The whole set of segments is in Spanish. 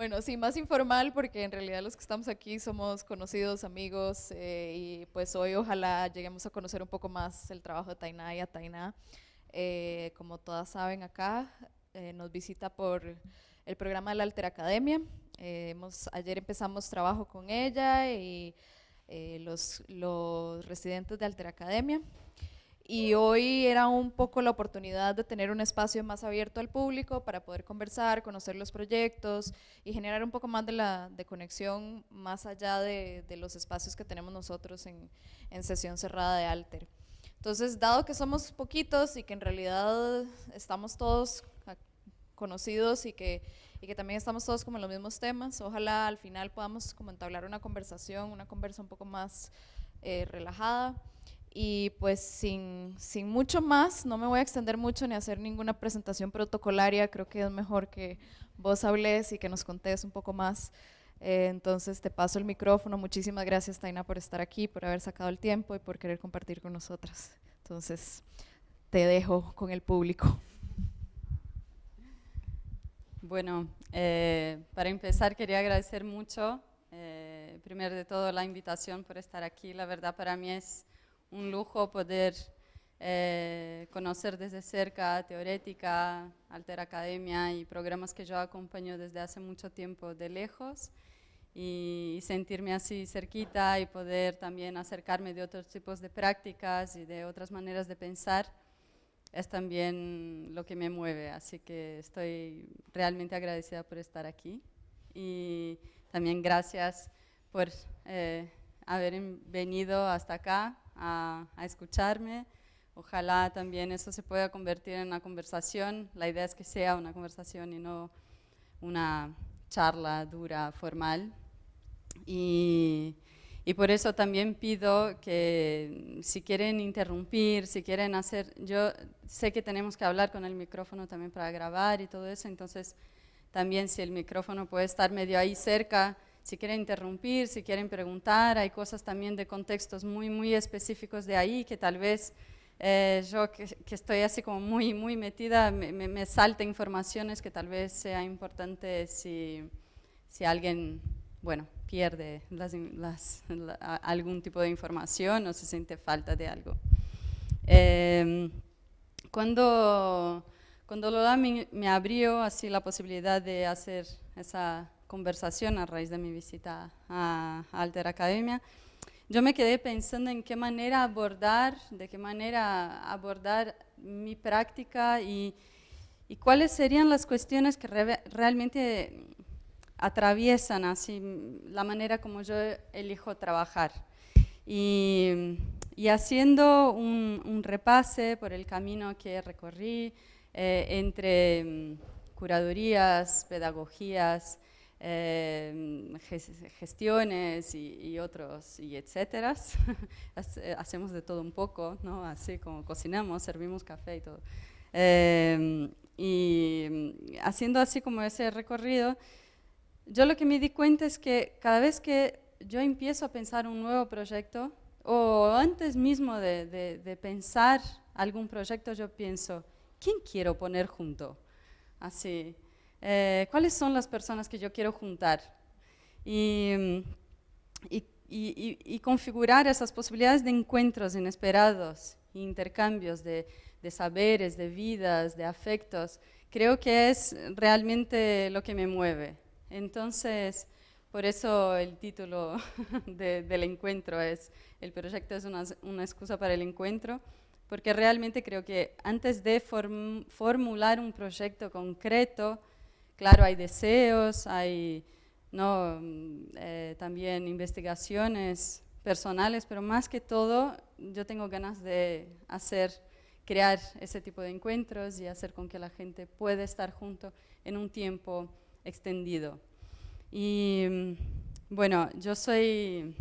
Bueno, sí, más informal porque en realidad los que estamos aquí somos conocidos, amigos eh, y pues hoy ojalá lleguemos a conocer un poco más el trabajo de Tainá y a Tainá. Eh, como todas saben acá, eh, nos visita por el programa de la Alter Academia. hemos, ayer empezamos trabajo con ella y los, los residentes de Alter Academia y hoy era un poco la oportunidad de tener un espacio más abierto al público para poder conversar, conocer los proyectos y generar un poco más de, la, de conexión más allá de, de los espacios que tenemos nosotros en, en sesión cerrada de Alter. Entonces, dado que somos poquitos y que en realidad estamos todos conocidos y que, y que también estamos todos como en los mismos temas, ojalá al final podamos como entablar una conversación, una conversa un poco más eh, relajada y pues sin, sin, mucho más, no me voy a extender mucho ni hacer ninguna presentación protocolaria, creo que es mejor que vos hables y que nos contés un poco más. Eh, entonces te paso el micrófono, muchísimas gracias Taina por estar aquí, por haber sacado el tiempo y por querer compartir con nosotras. Entonces te dejo con el público. Bueno, eh, para empezar quería agradecer mucho, eh, primero de todo la invitación por estar aquí, la verdad para mí es un lujo poder eh, conocer desde cerca Teorética, Alter Academia y programas que yo acompaño desde hace mucho tiempo de lejos y, sentirme así cerquita y poder también acercarme de otros tipos de prácticas y de otras maneras de pensar es también lo que me mueve, así que estoy realmente agradecida por estar aquí y también gracias por eh, haber venido hasta acá a, escucharme. Ojalá también eso se pueda convertir en una conversación. La idea es que sea una conversación y no una charla dura, formal. Y, y, por eso también pido que si quieren interrumpir, si quieren hacer... Yo sé que tenemos que hablar con el micrófono también para grabar y todo eso, entonces también si el micrófono puede estar medio ahí cerca, si quieren interrumpir, si quieren preguntar, hay cosas también de contextos muy, muy específicos de ahí que tal vez eh, yo que, estoy así como muy, muy metida, me, me, salta informaciones que tal vez sea importante si, si alguien, bueno, pierde las, algún tipo de información o se siente falta de algo. Eh, cuando, cuando Lola me, me abrió así la posibilidad de hacer esa conversación a raíz de mi visita a, Alter Academia, yo me quedé pensando en qué manera abordar, de qué manera abordar mi práctica y, y cuáles serían las cuestiones que realmente atraviesan así la manera como yo elijo trabajar. Y, y haciendo un, un, repase por el camino que recorrí eh, entre mm, curadurías, pedagogías, eh, gestiones y, otros, y etcétera. Hacemos de todo un poco, ¿no? Así como cocinamos, servimos café y todo. Em, y haciendo así como ese recorrido, yo lo que me di cuenta es que cada vez que yo empiezo a pensar un nuevo proyecto, o antes mismo de, de pensar algún proyecto, yo pienso, ¿quién quiero poner junto? Así, eh, cuáles son las personas que yo quiero juntar y, configurar esas posibilidades de encuentros inesperados, intercambios de, saberes, de vidas, de afectos, creo que es realmente lo que me mueve. Entonces, por eso el título del encuentro es, el proyecto es una, excusa para el encuentro, porque realmente creo que antes de formular un proyecto concreto, Claro, hay deseos, hay ¿no? Eh, también investigaciones personales, pero más que todo yo tengo ganas de hacer, crear ese tipo de encuentros y hacer con que la gente pueda estar junto en un tiempo extendido. Y bueno, yo soy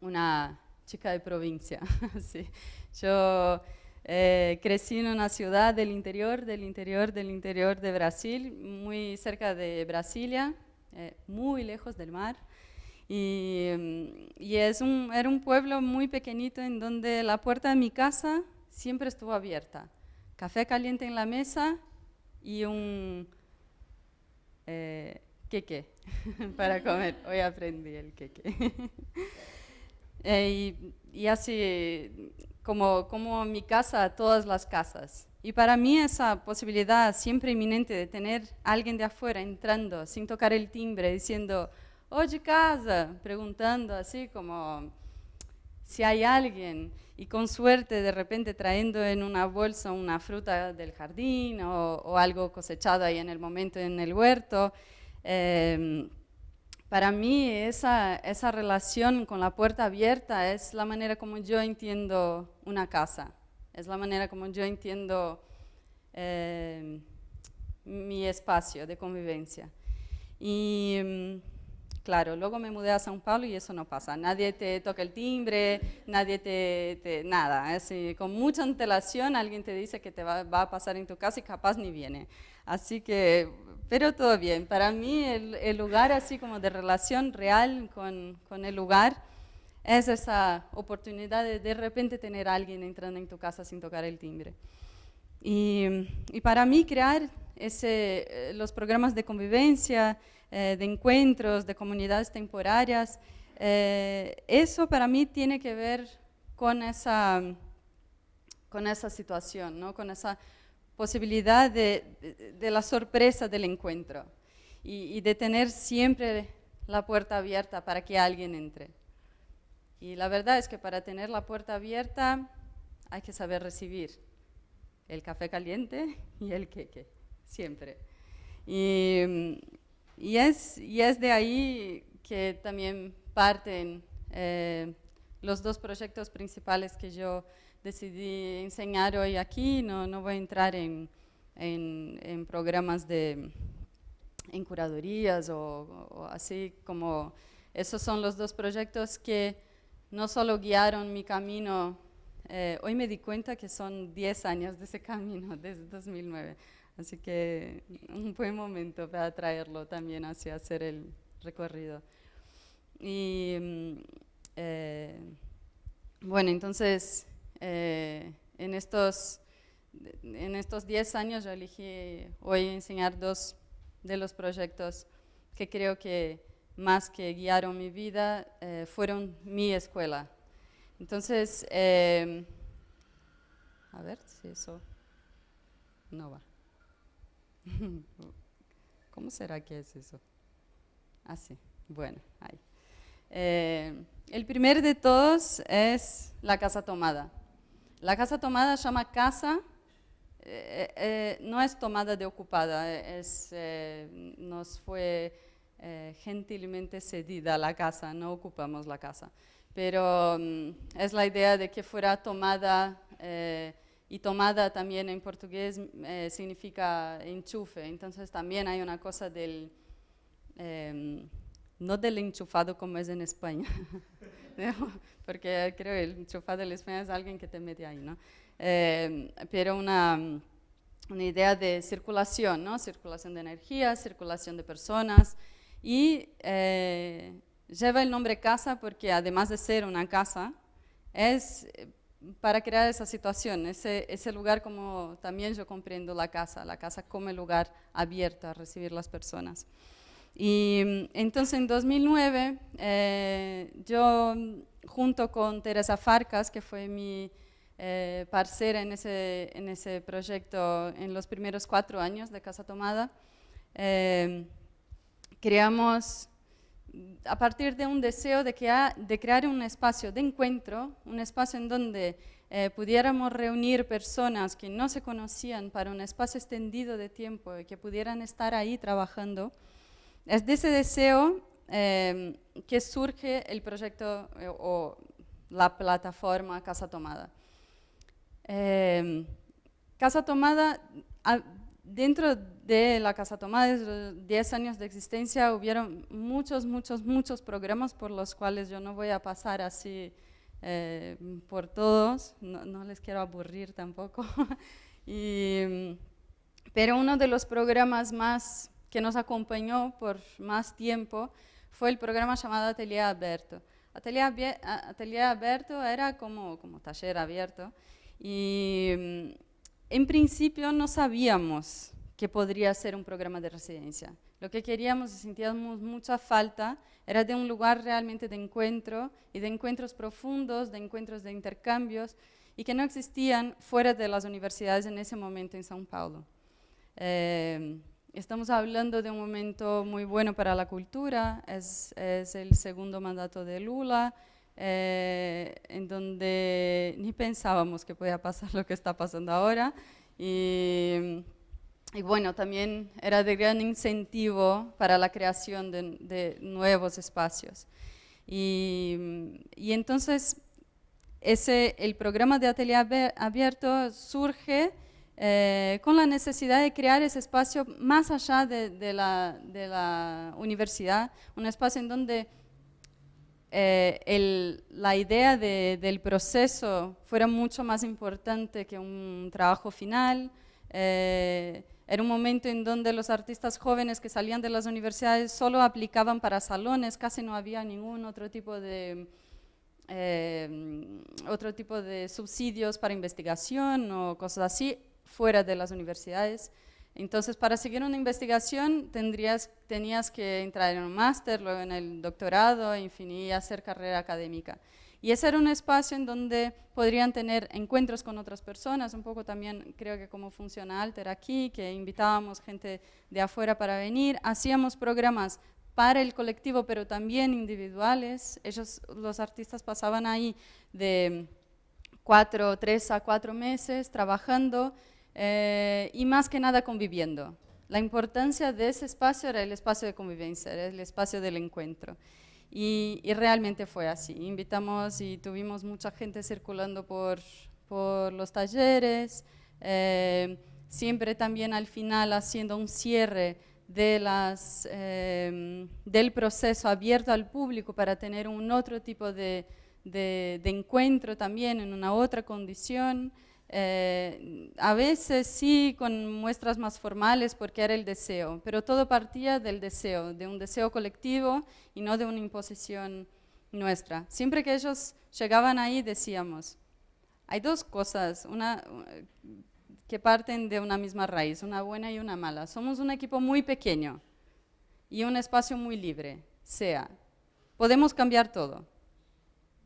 una chica de provincia, yo eh, crecí en una ciudad del interior, del interior, del interior de Brasil, muy cerca de Brasilia, eh, muy lejos del mar. Y, mm, y es un, era un pueblo muy pequeñito en donde la puerta de mi casa siempre estuvo abierta. Café caliente en la mesa y un eh, queque para comer. Hoy aprendí el queque. Eh, y, así, como, como mi casa, todas las casas. Y para mí esa posibilidad siempre inminente de tener a alguien de afuera entrando sin tocar el timbre, diciendo, oye casa, preguntando así como si hay alguien y con suerte de repente trayendo en una bolsa una fruta del jardín o, algo cosechado ahí en el momento en el huerto. Em, para mí esa, esa relación con la puerta abierta es la manera como yo entiendo una casa, es la manera como yo entiendo em, mi espacio de convivencia. Y em, claro, luego me mudé a São Paulo y eso no pasa. Nadie te toca el timbre, nadie te, nada. Así, con mucha antelación alguien te dice que te va, a pasar en tu casa y capaz ni viene. Así que pero todo bien. Para mí el, lugar así como de relación real con, con, el lugar es esa oportunidad de de repente tener alguien entrando en tu casa sin tocar el timbre. Y para mí crear ese, eh, los programas de convivencia, eh, de encuentros, de comunidades temporarias, eh, eso para mí tiene que ver con esa, con esa situación, ¿no? con esa posibilidad de, la sorpresa del encuentro y, de tener siempre la puerta abierta para que alguien entre. Y la verdad es que para tener la puerta abierta hay que saber recibir el café caliente y el queque, siempre. Y, es, y es de ahí que también parten eh, los dos proyectos principales que yo decidí enseñar hoy aquí, no, no voy a entrar en, en, programas de en curadurías o, así como esos son los dos proyectos que no solo guiaron mi camino, eh, hoy me di cuenta que son 10 años de ese camino, desde 2009, así que un buen momento para traerlo también hacia hacer el recorrido. Y mm, eh, bueno, entonces eh, en estos en estos 10 años yo elegí hoy enseñar dos de los proyectos que creo que más que guiaron mi vida eh, fueron mi escuela. Entonces, eh, a ver si eso no va. ¿Cómo será que es eso? Así, ah, bueno, ahí. el primer de todos es la casa tomada. La casa tomada se llama casa, eh, eh, no es tomada de ocupada, es, eh, nos fue gentilmente cedida la casa, no ocupamos la casa. Pero mm, es la idea de que fuera tomada, y tomada también en portugués significa enchufe, entonces también hay una cosa del, em, no del enchufado como es en España, porque creo que el enchufado de España es alguien que te mete ahí, ¿no? Eh, pero una, una, idea de circulación, ¿no? Circulación de energía, circulación de personas y eh, lleva el nombre casa porque además de ser una casa, es para crear esa situación, ese, ese lugar como también yo comprendo la casa, la casa como el lugar abierto a recibir las personas. Y entonces en 2009 eh, yo junto con Teresa Farcas, que fue mi eh, parcera en ese, en ese proyecto en los primeros cuatro años de Casa Tomada, eh, creamos, a partir de un deseo de, de, crear un espacio de encuentro, un espacio en donde eh, pudiéramos reunir personas que no se conocían para un espacio extendido de tiempo y que pudieran estar ahí trabajando, es de ese deseo Em, que surge el proyecto eh, o la plataforma Casa Tomada. Em, Casa Tomada, dentro de la Casa Tomada, de 10 años de existencia, hubieron muchos, muchos, muchos programas por los cuales yo no voy a pasar así eh, por todos, no, les quiero aburrir tampoco. pero uno de los programas más que nos acompañó por más tiempo fue el programa llamado Atelier Abierto. Atelier, Atelier era como, como taller abierto y en principio no sabíamos que podría ser un programa de residencia. Lo que queríamos y sentíamos mucha falta era de un lugar realmente de encuentro y de encuentros profundos, de encuentros de intercambios y que no existían fuera de las universidades en ese momento en São Paulo. Eh, estamos hablando de un momento muy bueno para la cultura, es el segundo mandato de Lula, eh, en donde ni pensábamos que podía pasar lo que está pasando ahora. Y, y bueno, también era de gran incentivo para la creación de, de nuevos espacios. Y, y, entonces, ese, el programa de atelier abierto surge eh, con la necesidad de crear ese espacio más allá de, de, la, de la universidad, un espacio en donde eh, el, la idea de, del proceso fuera mucho más importante que un trabajo final. Eh, era un momento en donde los artistas jóvenes que salían de las universidades solo aplicaban para salones, casi no había ningún otro tipo de, eh, otro tipo de subsidios para investigación o cosas así fuera de las universidades. Entonces, para seguir una investigación tendrías, tenías que entrar en un máster, luego en el doctorado, en fin, y hacer carrera académica. Y ese era un espacio en donde podrían tener encuentros con otras personas, un poco también creo que como funciona Alter aquí, que invitábamos gente de afuera para venir, hacíamos programas para el colectivo, pero también individuales. Ellos, los artistas pasaban ahí de cuatro, tres a cuatro meses trabajando eh, y más que nada conviviendo. La importancia de ese espacio era el espacio de convivencia, era el espacio del encuentro. Y, y realmente fue así. Invitamos y tuvimos mucha gente circulando por, por los talleres, eh, siempre también al final haciendo un cierre de las, eh, del proceso abierto al público para tener un otro tipo de, de, de encuentro también en una otra condición. Eh, a veces sí con muestras más formales porque era el deseo, pero todo partía del deseo, de un deseo colectivo y no de una imposición nuestra. Siempre que ellos llegaban ahí decíamos, hay dos cosas una, que parten de una misma raíz, una buena y una mala. Somos un equipo muy pequeño y un espacio muy libre, sea, podemos cambiar todo,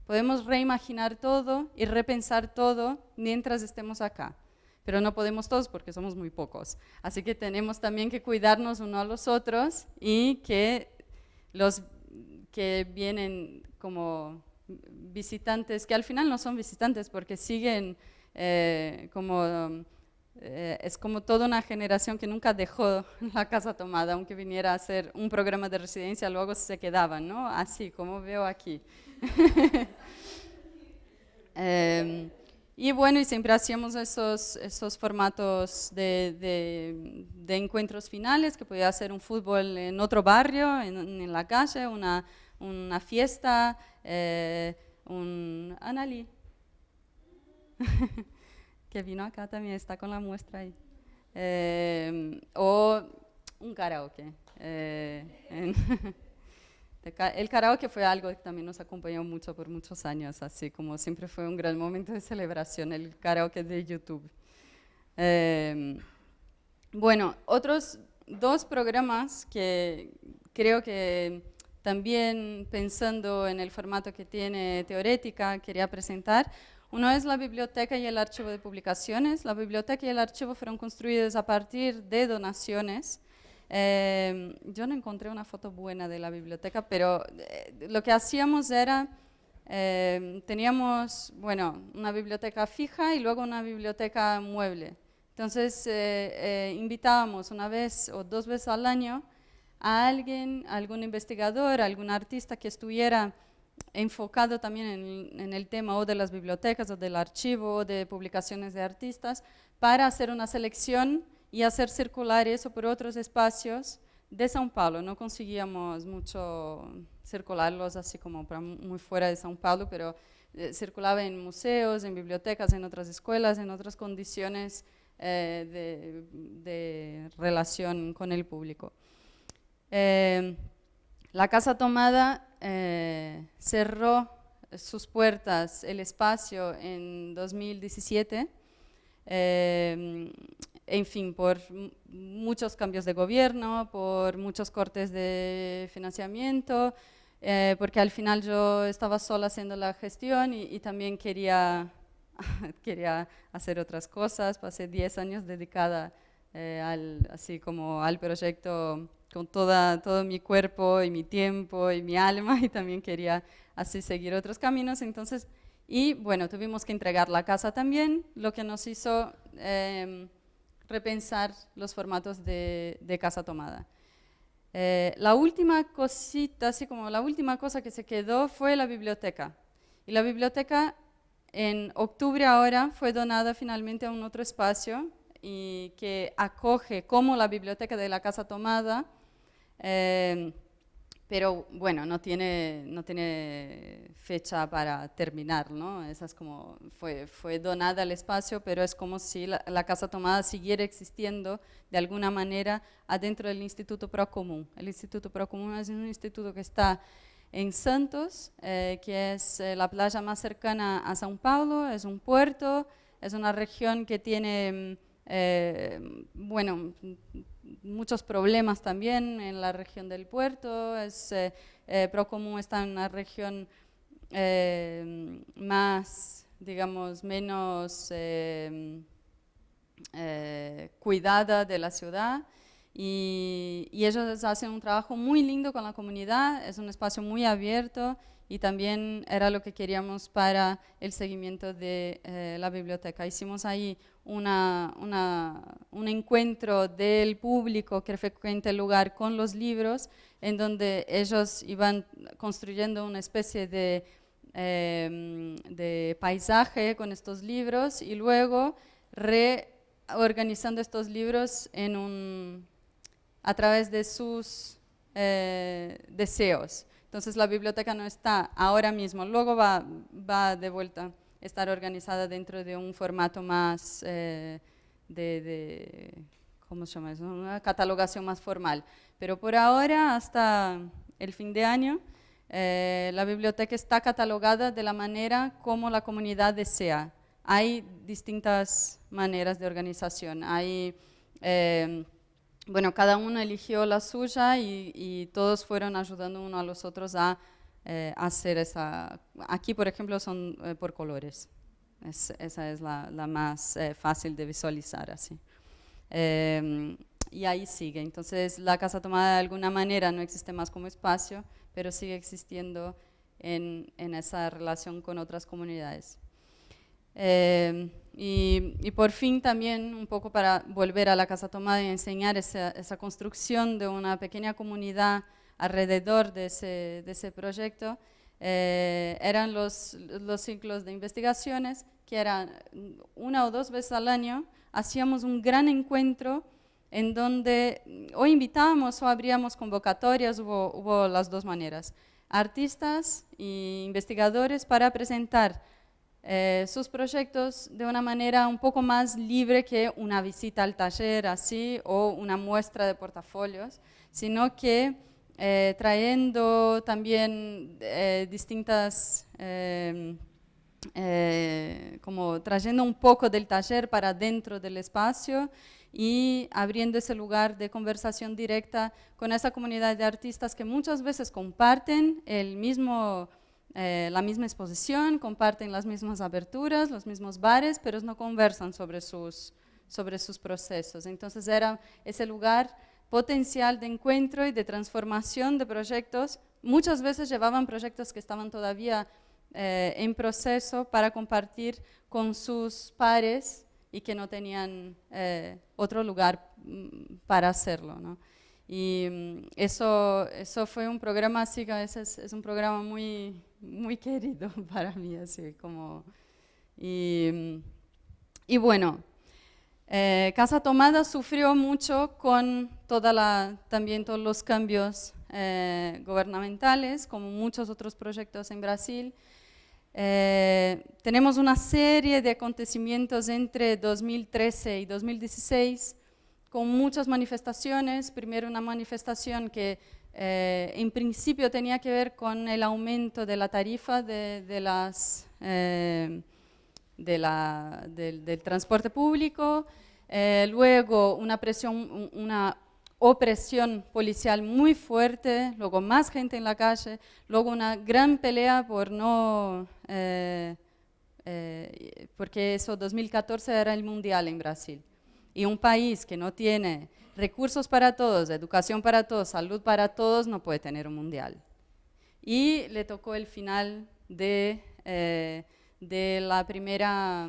Podemos reimaginar todo y repensar todo mientras estemos acá, pero no podemos todos porque somos muy pocos. Así que tenemos también que cuidarnos uno a los otros y que los que vienen como visitantes, que al final no son visitantes porque siguen eh, como eh, es como toda una generación que nunca dejó la casa tomada, aunque viniera a hacer un programa de residencia, luego se quedaban, ¿no? Así como veo aquí. Em, y bueno, y siempre hacíamos esos, esos formatos de, de, encuentros finales, que podía ser un fútbol en otro barrio, en, en la calle, una, una fiesta, eh, un... Anali, que vino acá también, está con la muestra ahí. Em, o un karaoke. Eh, El karaoke fue algo que también nos acompañó mucho por muchos años, así como siempre fue un gran momento de celebración, el karaoke de YouTube. Em, bueno, otros dos programas que creo que también pensando en el formato que tiene Teorética, quería presentar. Uno es la biblioteca y el archivo de publicaciones. La biblioteca y el archivo fueron construidos a partir de donaciones eh, yo no encontré una foto buena de la biblioteca, pero eh, lo que hacíamos era, eh, teníamos, bueno, una biblioteca fija y luego una biblioteca mueble. Entonces, invitábamos una vez o dos veces al año a alguien, algún investigador, algún artista que estuviera enfocado también en, el tema o de las bibliotecas o del archivo o de publicaciones de artistas para hacer una selección y hacer circular eso por otros espacios de São Paulo. No conseguíamos mucho circularlos así como muy fuera de São Paulo, pero eh, circulaba en museos, en bibliotecas, en otras escuelas, en otras condiciones eh, de, de, relación con el público. Eh, la Casa Tomada eh, cerró sus puertas, el espacio, en 2017. en fin, por muchos cambios de gobierno, por muchos cortes de financiamiento, eh, porque al final yo estaba sola haciendo la gestión y, también quería, quería hacer otras cosas. Pasé 10 años dedicada eh, al, así como al proyecto con toda, todo mi cuerpo y mi tiempo y mi alma y también quería así seguir otros caminos. Entonces, y bueno, tuvimos que entregar la casa también, lo que nos hizo... Em, repensar los formatos de, casa tomada. Eh, la última cosita, así como la última cosa que se quedó fue la biblioteca. Y la biblioteca en octubre ahora fue donada finalmente a un otro espacio y que acoge como la biblioteca de la casa tomada. Eh, pero bueno, no tiene, no tiene fecha para terminar, ¿no? Esa es como, fue, fue donada al espacio, pero es como si la, Casa Tomada siguiera existiendo de alguna manera adentro del Instituto Procomún. El Instituto Procomún es un instituto que está en Santos, eh, que es eh, la playa más cercana a São Paulo, es un puerto, es una región que tiene, eh, bueno, muchos problemas también en la región del puerto. Es, eh, eh, Procomún está en una región eh, más, digamos, menos cuidada de la ciudad. Y, ellos hacen un trabajo muy lindo con la comunidad, es un espacio muy abierto y también era lo que queríamos para el seguimiento de la biblioteca. Hicimos ahí una, un encuentro del público que frecuenta el lugar con los libros, en donde ellos iban construyendo una especie de, em, de paisaje con estos libros y luego reorganizando estos libros en un, a través de sus eh, deseos. Entonces la biblioteca no está ahora mismo, luego va, va de vuelta estar organizada dentro de un formato más eh, de, ¿cómo se llama eso? Una catalogación más formal. Pero por ahora, hasta el fin de año, eh, la biblioteca está catalogada de la manera como la comunidad desea. Hay distintas maneras de organización. Hay, eh, bueno, cada uno eligió la suya y, y todos fueron ayudando uno a los otros a eh, hacer esa... Aquí, por ejemplo, son eh, por colores. esa es la, más eh, fácil de visualizar así. Em, y ahí sigue. Entonces, la casa tomada de alguna manera no existe más como espacio, pero sigue existiendo en, en esa relación con otras comunidades. Y, y, por fin también, un poco para volver a la casa tomada y enseñar esa, esa construcción de una pequeña comunidad alrededor de ese, de ese proyecto eh, eran los, los ciclos de investigaciones, que eran una o dos veces al año, hacíamos un gran encuentro en donde o invitábamos o abríamos convocatorias, hubo, hubo las dos maneras, artistas e investigadores para presentar eh, sus proyectos de una manera un poco más libre que una visita al taller así o una muestra de portafolios, sino que eh, trayendo también eh, distintas, em, como trayendo un poco del taller para dentro del espacio y abriendo ese lugar de conversación directa con esa comunidad de artistas que muchas veces comparten el mismo, la misma exposición, comparten las mismas aberturas, los mismos bares, pero no conversan sobre sus, sobre sus procesos. Entonces era ese lugar potencial de encuentro y de transformación de proyectos. Muchas veces llevaban proyectos que estaban todavía eh, en proceso para compartir con sus pares y que no tenían eh, otro lugar mm, para hacerlo. ¿no? Y mm, eso, eso fue un programa, así que a veces es un programa muy, muy querido para mí, así como... Y, mm, y bueno, eh, Casa Tomada sufrió mucho con toda la, también todos los cambios eh, gubernamentales, como muchos otros proyectos en Brasil. Eh, tenemos una serie de acontecimientos entre 2013 y 2016 con muchas manifestaciones. Primero una manifestación que en principio tenía que ver con el aumento de la tarifa de, las la, del, transporte público. Eh, luego una presión, una opresión policial muy fuerte, luego más gente en la calle, luego una gran pelea por no, eh, eh, porque eso 2014 era el mundial en Brasil. Y un país que no tiene recursos para todos, educación para todos, salud para todos, no puede tener un mundial. Y le tocó el final de, eh, de la primera,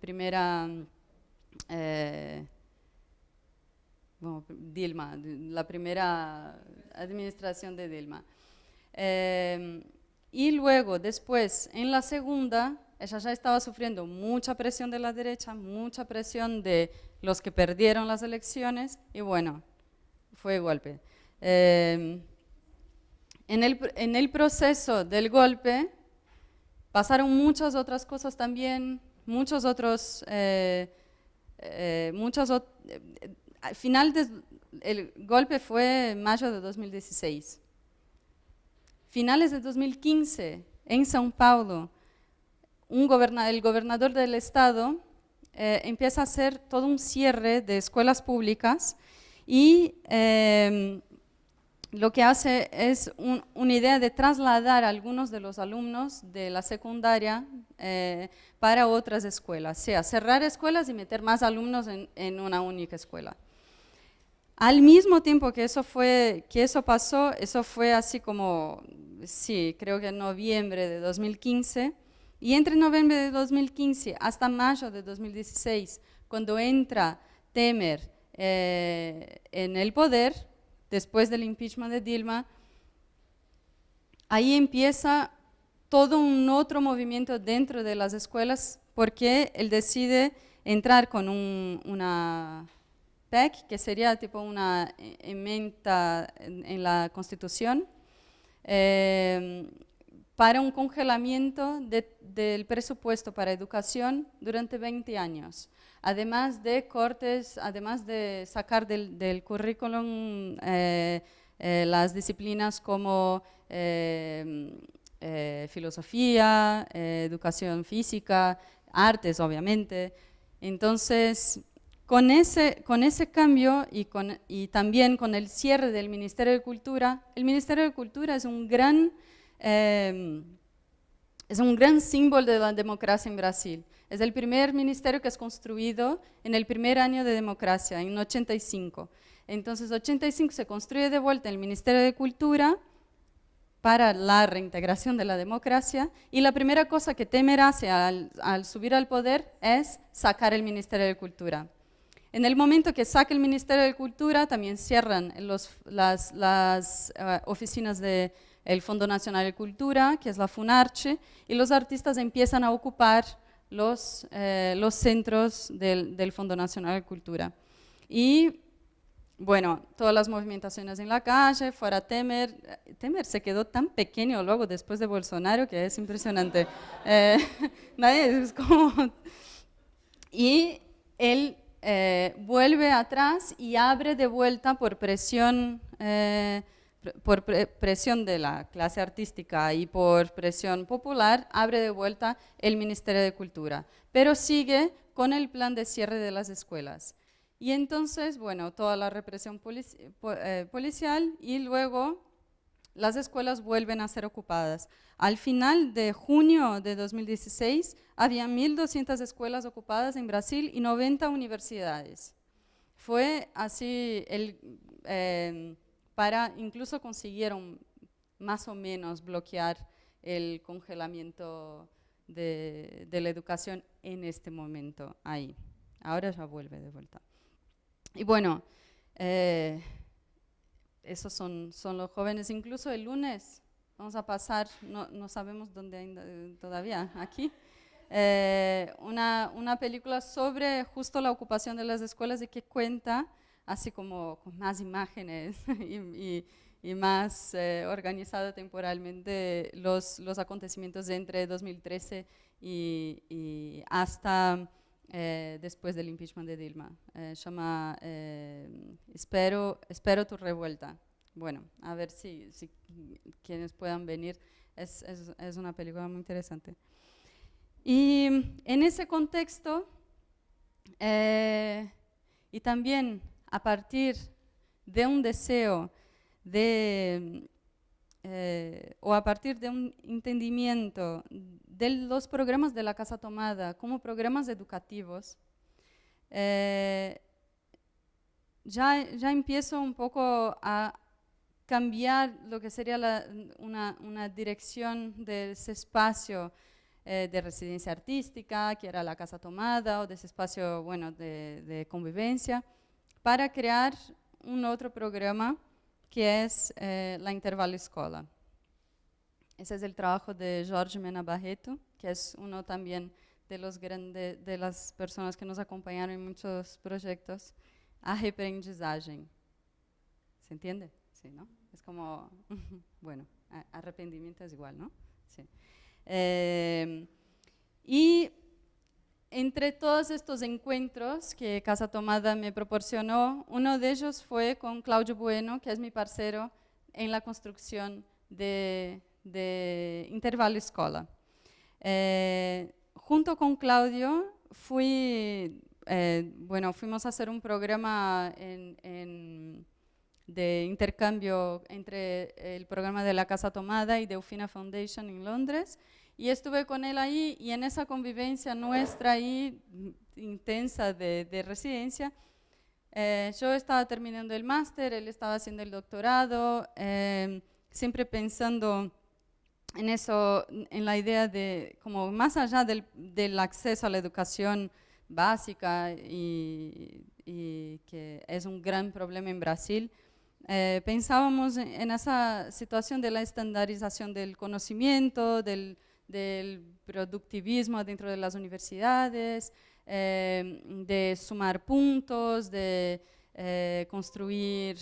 primera Dilma, la primera administración de Dilma. Em, y luego, después, en la segunda, ella ya estaba sufriendo mucha presión de la derecha, mucha presión de los que perdieron las elecciones, y bueno, fue golpe. Em, en, el, en, el, proceso del golpe pasaron muchas otras cosas también, muchos otros, eh, eh, muchas al final del golpe fue en mayo de 2016. Finales de 2015, en São Paulo, el gobernador del estado eh, empieza a hacer todo un cierre de escuelas públicas y em, lo que hace es una idea de trasladar a algunos de los alumnos de la secundaria eh, para otras escuelas, sea, cerrar escuelas y meter más alumnos en una única escuela. Al mismo tiempo que eso, fue, que eso pasó, eso fue así como, sí, creo que en noviembre de 2015, y entre noviembre de 2015 hasta mayo de 2016, cuando entra Temer eh, en el poder, después del impeachment de Dilma, ahí empieza todo un otro movimiento dentro de las escuelas porque él decide entrar con una que sería tipo una enmienda en, la Constitución, eh, para un congelamiento del presupuesto para educación durante 20 años, además de cortes, además de sacar del, currículum eh, eh, las disciplinas como filosofía, educación física, artes obviamente. Entonces, con ese, con ese cambio y, con, y, también con el cierre del Ministerio de Cultura, el Ministerio de Cultura es un gran, em, es un gran símbolo de la democracia en Brasil. Es el primer ministerio que es construido en el primer año de democracia, en 85. Entonces, 85 se construye de vuelta el Ministerio de Cultura para la reintegración de la democracia y la primera cosa que Temer hace al, subir al poder es sacar el Ministerio de Cultura. En el momento que saca el Ministerio de Cultura, también cierran las, eh, oficinas del Fondo Nacional de Cultura, que es la FUNARCHE, y los artistas empiezan a ocupar los, eh, los centros del, Fondo Nacional de Cultura. Y bueno, todas las movimentaciones en la calle, fuera Temer. Temer se quedó tan pequeño luego después de Bolsonaro que es impresionante. Eh, es como... Y él eh, vuelve atrás y abre de vuelta por presión, eh, por presión de la clase artística y por presión popular, abre de vuelta el Ministerio de Cultura, pero sigue con el plan de cierre de las escuelas. Y entonces, bueno, toda la represión eh, policial y luego las escuelas vuelven a ser ocupadas. Al final de junio de 2016, había 1.200 escuelas ocupadas en Brasil y 90 universidades. Fue así, el, em, para, incluso consiguieron más o menos bloquear el congelamiento de, la educación en este momento ahí. Ahora ya vuelve de vuelta. Y bueno, eh, esos son, son los jóvenes. Incluso el lunes vamos a pasar, no, no sabemos dónde todavía, aquí, eh, una, una, película sobre justo la ocupación de las escuelas y que cuenta, así como con más imágenes y, y, más eh, organizado temporalmente, los, los acontecimientos de entre 2013 y, y hasta eh, después del impeachment de Dilma. se llama Espero, Espero tu revuelta. Bueno, a ver si, si quienes puedan venir, es, es, es una película muy interesante. Y en ese contexto, Eh, y también a partir de un deseo de, eh, o a partir de un entendimiento de los programas de la Casa Tomada como programas educativos, eh, ya, ya empiezo un poco a cambiar lo que sería una, una, dirección de ese espacio eh, de residencia artística, que era la Casa Tomada, o de ese espacio bueno, de, de convivencia, para crear un otro programa que es eh, Intervalo Escola. Ese es el trabajo de Jorge Mena Barreto, que es uno también de, los grandes, de que nos acompañaron en muchos proyectos, a aprendizaje. ¿Se entiende? Sí, ¿no? Es como, bueno, arrepentimiento es igual, ¿no? Sí. Eh, y entre todos estos encuentros que Casa Tomada me proporcionó, uno de ellos fue con Claudio Bueno, que es mi parcero en la construcción de, Intervalo Escola. Eh, junto con Claudio fui, eh, bueno, fuimos a hacer un programa de intercambio entre el programa de la Casa Tomada y Delfina Foundation en Londres, y estuve con él ahí y en esa convivencia nuestra ahí, mm, intensa de, residencia, eh, yo estaba terminando el máster, él estaba haciendo el doctorado, em, siempre pensando en eso, en la idea de, como más allá del, del acceso a la educación básica y, y, que es un gran problema en Brasil, eh, pensábamos en esa situación de la estandarización del conocimiento, del, del productivismo dentro de las universidades, eh, de sumar puntos, de eh, construir,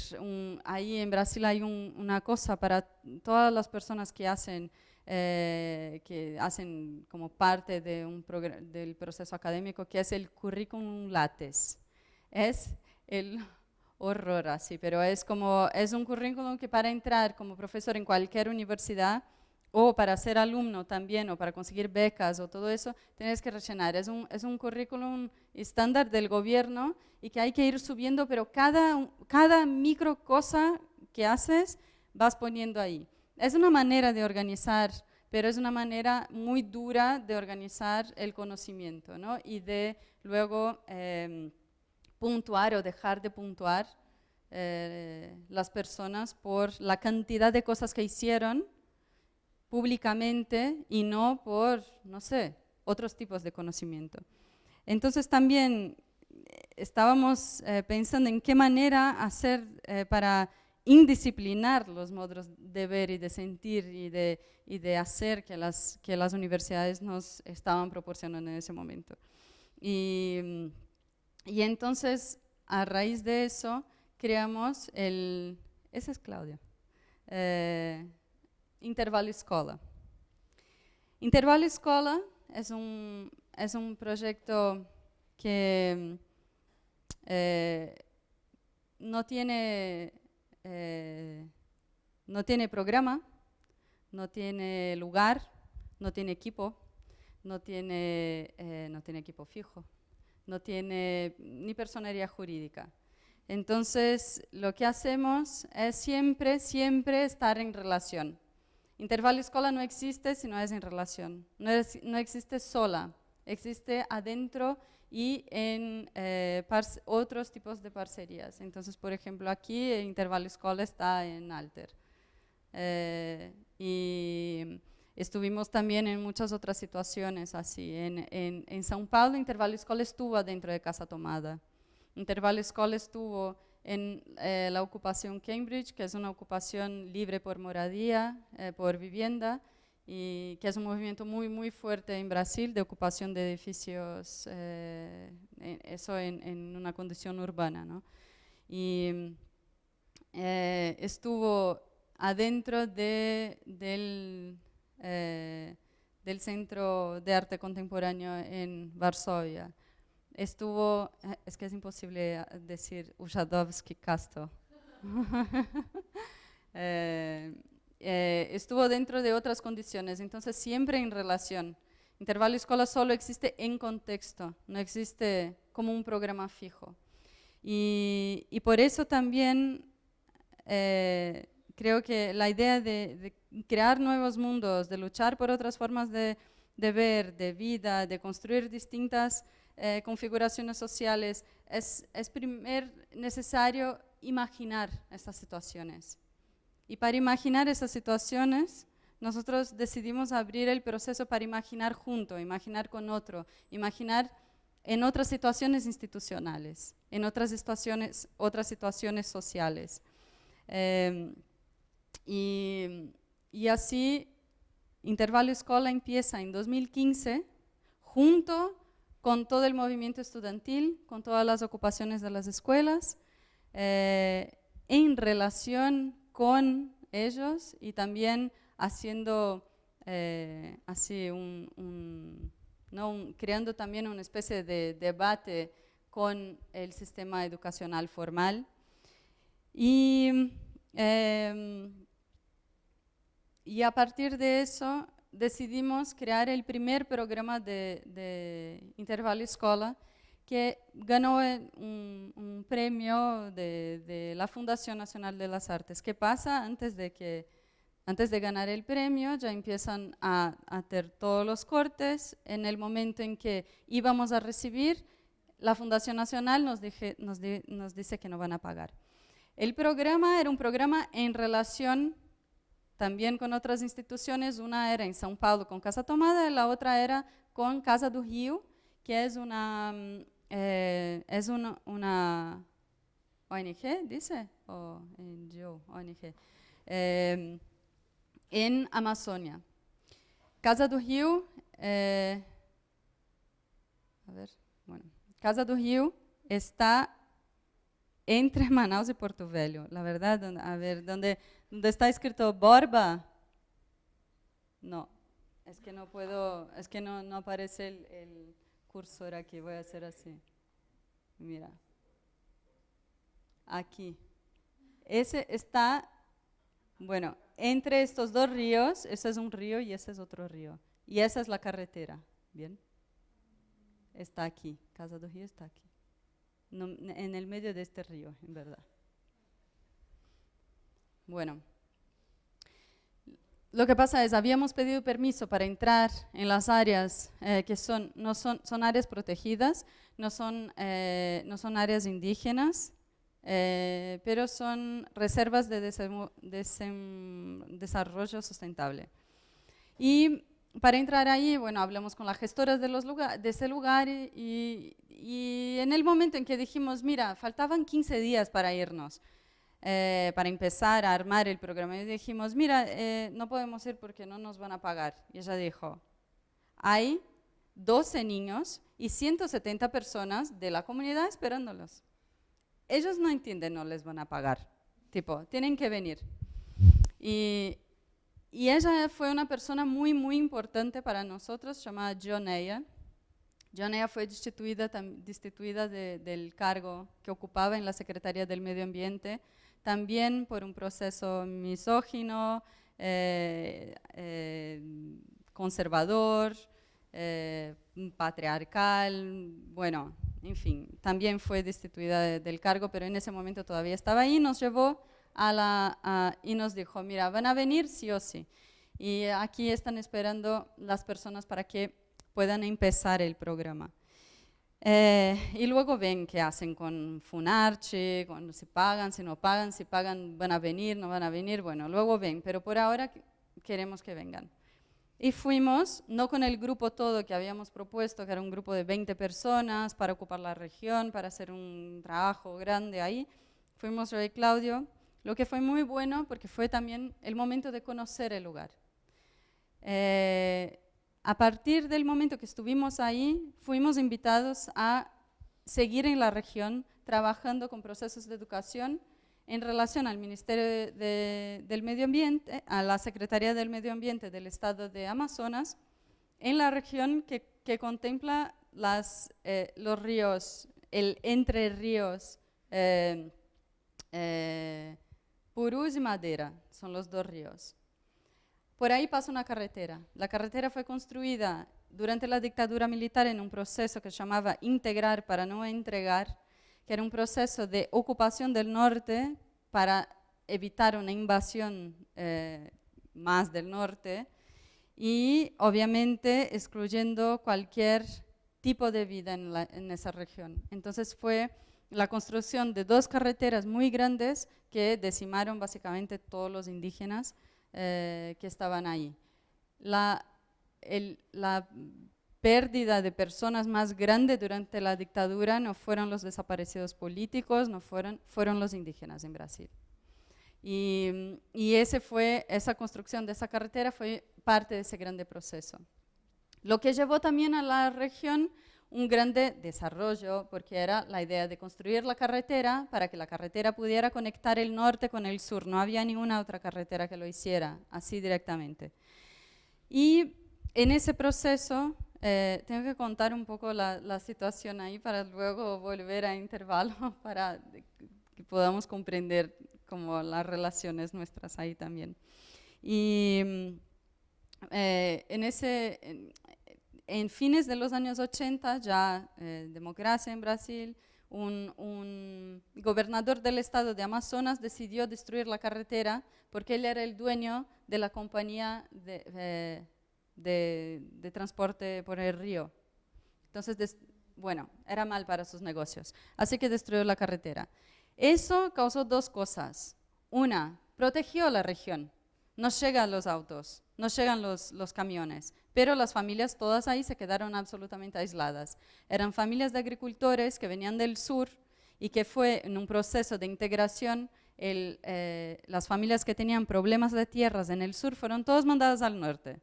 ahí en Brasil hay una cosa para todas las personas que hacen, eh, que hacen como parte del proceso académico, que es el currículum lattes. Es el horror así, pero es como, es un currículum que para entrar como profesor en cualquier universidad, o para ser alumno también, o para conseguir becas o todo eso, tienes que rellenar. Es un, es un currículum estándar del gobierno y que hay que ir subiendo, pero cada, cada micro cosa que haces vas poniendo ahí. Es una manera de organizar, pero es una manera muy dura de organizar el conocimiento ¿no? y de luego em, puntuar o dejar de puntuar eh, las personas por la cantidad de cosas que hicieron públicamente y no por, no sé, otros tipos de conocimiento. Entonces también eh, estábamos eh, pensando en qué manera hacer eh, para indisciplinar los modos de ver y de sentir y de, y de hacer que las, que las universidades nos estaban proporcionando en ese momento. Y, y entonces, a raíz de eso, creamos el... Ese es Claudia. Intervalo Escola. Intervalo Escola es un, es un proyecto que eh, no, tiene, eh, no tiene programa, no tiene lugar, no tiene equipo, no tiene, eh, no tiene equipo fijo, no tiene ni personería jurídica. Entonces, lo que hacemos es siempre, siempre estar en relación. Intervalo escola no existe si no es en relación, no, existe sola, existe adentro y en eh, otros tipos de parcerías. Entonces, por ejemplo, aquí intervalo escola está en Alter. Eh, y estuvimos también en muchas otras situaciones así. En, en, en São Paulo, intervalo escola estuvo adentro de Casa Tomada. Intervalo escola estuvo en eh, la ocupación Cambridge, que es una ocupación libre por moradía, eh, por vivienda, y que es un movimiento muy, muy fuerte en Brasil de ocupación de edificios, eh, eso en, una condición urbana. ¿no? Y estuvo adentro de, del, del Centro de Arte Contemporáneo en Varsovia estuvo, eh, es que es imposible eh, decir Ujadovsky Castro. Eh, estuvo dentro de otras condiciones, entonces siempre en relación. Intervalo escolar solo existe en contexto, no existe como un programa fijo. Y, por eso también eh, creo que la idea de, crear nuevos mundos, de luchar por otras formas de, ver, de vida, de construir distintas eh, configuraciones sociales, es, es primer necesario imaginar estas situaciones. Y para imaginar esas situaciones, nosotros decidimos abrir el proceso para imaginar junto, imaginar con otro, imaginar en otras situaciones institucionales, en otras situaciones, otras situaciones sociales. Em, y, y, así, Intervalo Escola empieza en 2015, junto con todo el movimiento estudiantil, con todas las ocupaciones de las escuelas, eh, en relación con ellos y también haciendo eh, así un, creando también una especie de debate con el sistema educacional formal. Y, em, y a partir de eso decidimos crear el primer programa de, de Intervalo Escola, que ganó un, premio de, la Fundación Nacional de las Artes. ¿Qué pasa? Antes de, que, antes de ganar el premio ya empiezan a, hacer todos los cortes. En el momento en que íbamos a recibir, la Fundación Nacional nos, nos, nos dice que no van a pagar. El programa era un programa en relación también con otras instituciones. Una era en São Paulo con Casa Tomada y la otra era con Casa do Rio, que una mm, eh, es una, una, ONG, dice, o NGO, ONG, eh, en Amazonia. Casa do Rio, eh, a ver, bueno, Casa do Rio está entre Manaus y Porto Velho. La verdad, a ver, donde, donde está escrito Borba, no, es que no puedo, es que no, aparece el, el cursor aquí, voy a hacer así. Mira. Aquí. Ese está, bueno, entre estos dos ríos, ese es un río y ese es otro río. Y esa es la carretera, ¿bien? Está aquí, Casa do Río está aquí. En el medio de este río, en verdad. Bueno. Lo que pasa es, habíamos pedido permiso para entrar en las áreas eh, que son, no son, son áreas protegidas, no son, eh, no son áreas indígenas, eh, pero son reservas de desarrollo sustentable. Y para entrar ahí, bueno, hablamos con las gestoras de, ese lugar y, y en el momento en que dijimos, mira, faltaban 15 días para irnos, eh, para empezar a armar el programa. Y dijimos, mira, eh, no podemos ir porque no nos van a pagar. Y ella dijo, hay 12 niños y 170 personas de la comunidad esperándolos. Ellos no entienden, no les van a pagar. Tipo, tienen que venir. Y, y ella fue una persona muy, muy importante para nosotros, llamada Joneya. Joneya fue destituida, destituida del cargo que ocupaba en la Secretaría del Medio Ambiente también por un proceso misógino, eh, eh, conservador, eh, patriarcal, bueno, en fin, también fue destituida del cargo, pero en ese momento todavía estaba ahí, nos llevó a la, y nos dijo, mira, van a venir sí o sí. Y aquí están esperando las personas para que puedan empezar el programa. Eh, y luego ven qué hacen con Funarchi, cuando se pagan, si no pagan, si pagan van a venir, no van a venir, bueno, luego ven, pero por ahora queremos que vengan. Y fuimos, no con el grupo todo que habíamos propuesto, que era un grupo de 20 personas para ocupar la región, para hacer un trabajo grande ahí, fuimos yo y Claudio, lo que fue muy bueno porque fue también el momento de conocer el lugar. Eh, a partir del momento que estuvimos ahí, fuimos invitados a seguir en la región trabajando con procesos de educación en relación al Ministerio del Medio Ambiente, a la Secretaría del Medio Ambiente del Estado de Amazonas, en la región que, contempla eh, los ríos, el entre ríos eh, Purús y Madera, son los dos ríos. Por ahí pasa una carretera. La carretera fue construida durante la dictadura militar en un proceso que llamaba integrar para no entregar, que era un proceso de ocupación del norte para evitar una invasión eh, más del norte y obviamente excluyendo cualquier tipo de vida en, esa región. Entonces fue la construcción de dos carreteras muy grandes que decimaron básicamente todos los indígenas eh, que estaban ahí. La, pérdida de personas más grande durante la dictadura no fueron los desaparecidos políticos, no fueron, fueron los indígenas en Brasil. Y, esa construcción de esa carretera fue parte de ese grande proceso. Lo que llevó también a la región un grande desarrollo, porque era la idea de construir la carretera para que la carretera pudiera conectar el norte con el sur. No había ninguna otra carretera que lo hiciera así directamente. Y en ese proceso, eh, tengo que contar un poco la, situación ahí para luego volver a intervalo, para que podamos comprender como las relaciones nuestras ahí también. Y eh, en, ese, fines de los años 80, ya eh, democracia en Brasil, un, gobernador del estado de Amazonas decidió destruir la carretera porque él era el dueño de la compañía de, eh, de, transporte por el río. Entonces, bueno, era mal para sus negocios. Así que destruyó la carretera. Eso causó dos cosas. Una, protegió la región. No llegan los autos, no llegan los, camiones, pero las familias todas ahí se quedaron absolutamente aisladas. Eran familias de agricultores que venían del sur y que fue en un proceso de integración, eh, las familias que tenían problemas de tierras en el sur fueron todas mandadas al norte.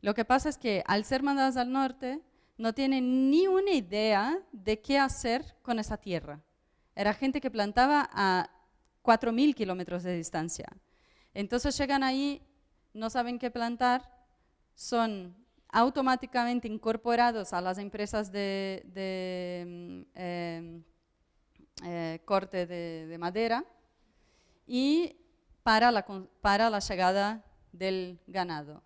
Lo que pasa es que al ser mandadas al norte, no tienen ni una idea de qué hacer con esa tierra. Era gente que plantaba a 4.000 kilómetros de distancia. Entonces llegan ahí, no saben qué plantar, son automáticamente incorporados a las empresas de, mm, em, eh, corte de, madera y para la, llegada del ganado.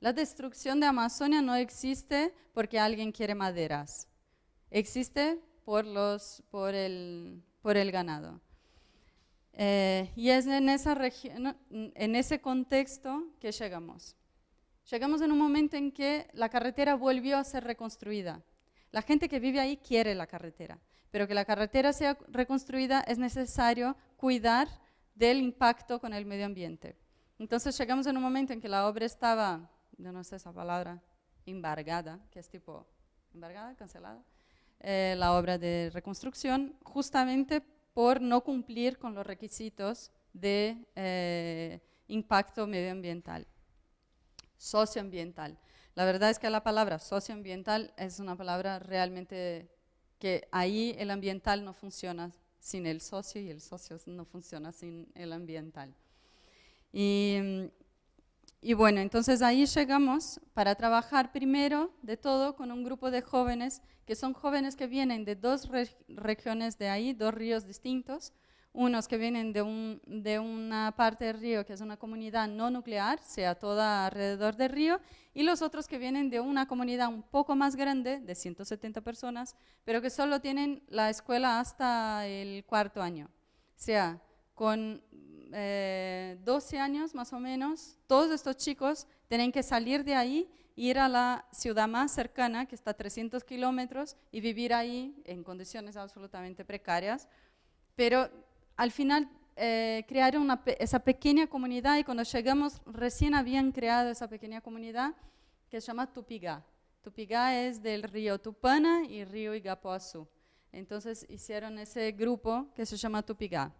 La destrucción de Amazonia no existe porque alguien quiere maderas, existe por el ganado. Eh, y es en, esa en ese contexto que llegamos. Llegamos en un momento en que la carretera volvió a ser reconstruida. La gente que vive ahí quiere la carretera, pero que la carretera sea reconstruida es necesario cuidar del impacto con el medio ambiente. Entonces llegamos en un momento en que la obra estaba, no sé esa palabra, embargada, que es tipo, embargada, cancelada, eh, la obra de reconstrucción, justamente por no cumplir con los requisitos de eh, impacto medioambiental, socioambiental. La verdad es que la palabra socioambiental es una palabra realmente que ahí el ambiental no funciona sin el socio y el socio no funciona sin el ambiental. Y y bueno, entonces ahí llegamos para trabajar primero de todo con un grupo de jóvenes, que son jóvenes que vienen de dos regiones de ahí, dos ríos distintos, unos que vienen de, un, de, una parte del río que es una comunidad no nuclear, sea toda alrededor del río, y los otros que vienen de una comunidad un poco más grande, de 170 personas, pero que solo tienen la escuela hasta el cuarto año. O sea, con 12 eh, años más o menos, todos estos chicos tienen que salir de ahí, ir a la ciudad más cercana, que está a 300 kilómetros, y vivir ahí en condiciones absolutamente precarias. Pero al final eh, crearon esa pequeña comunidad y cuando llegamos recién habían creado esa pequeña comunidad que se llama Tupigá. Tupigá es del río Tupana y río Igapuazú. Entonces hicieron ese grupo que se llama Tupigá.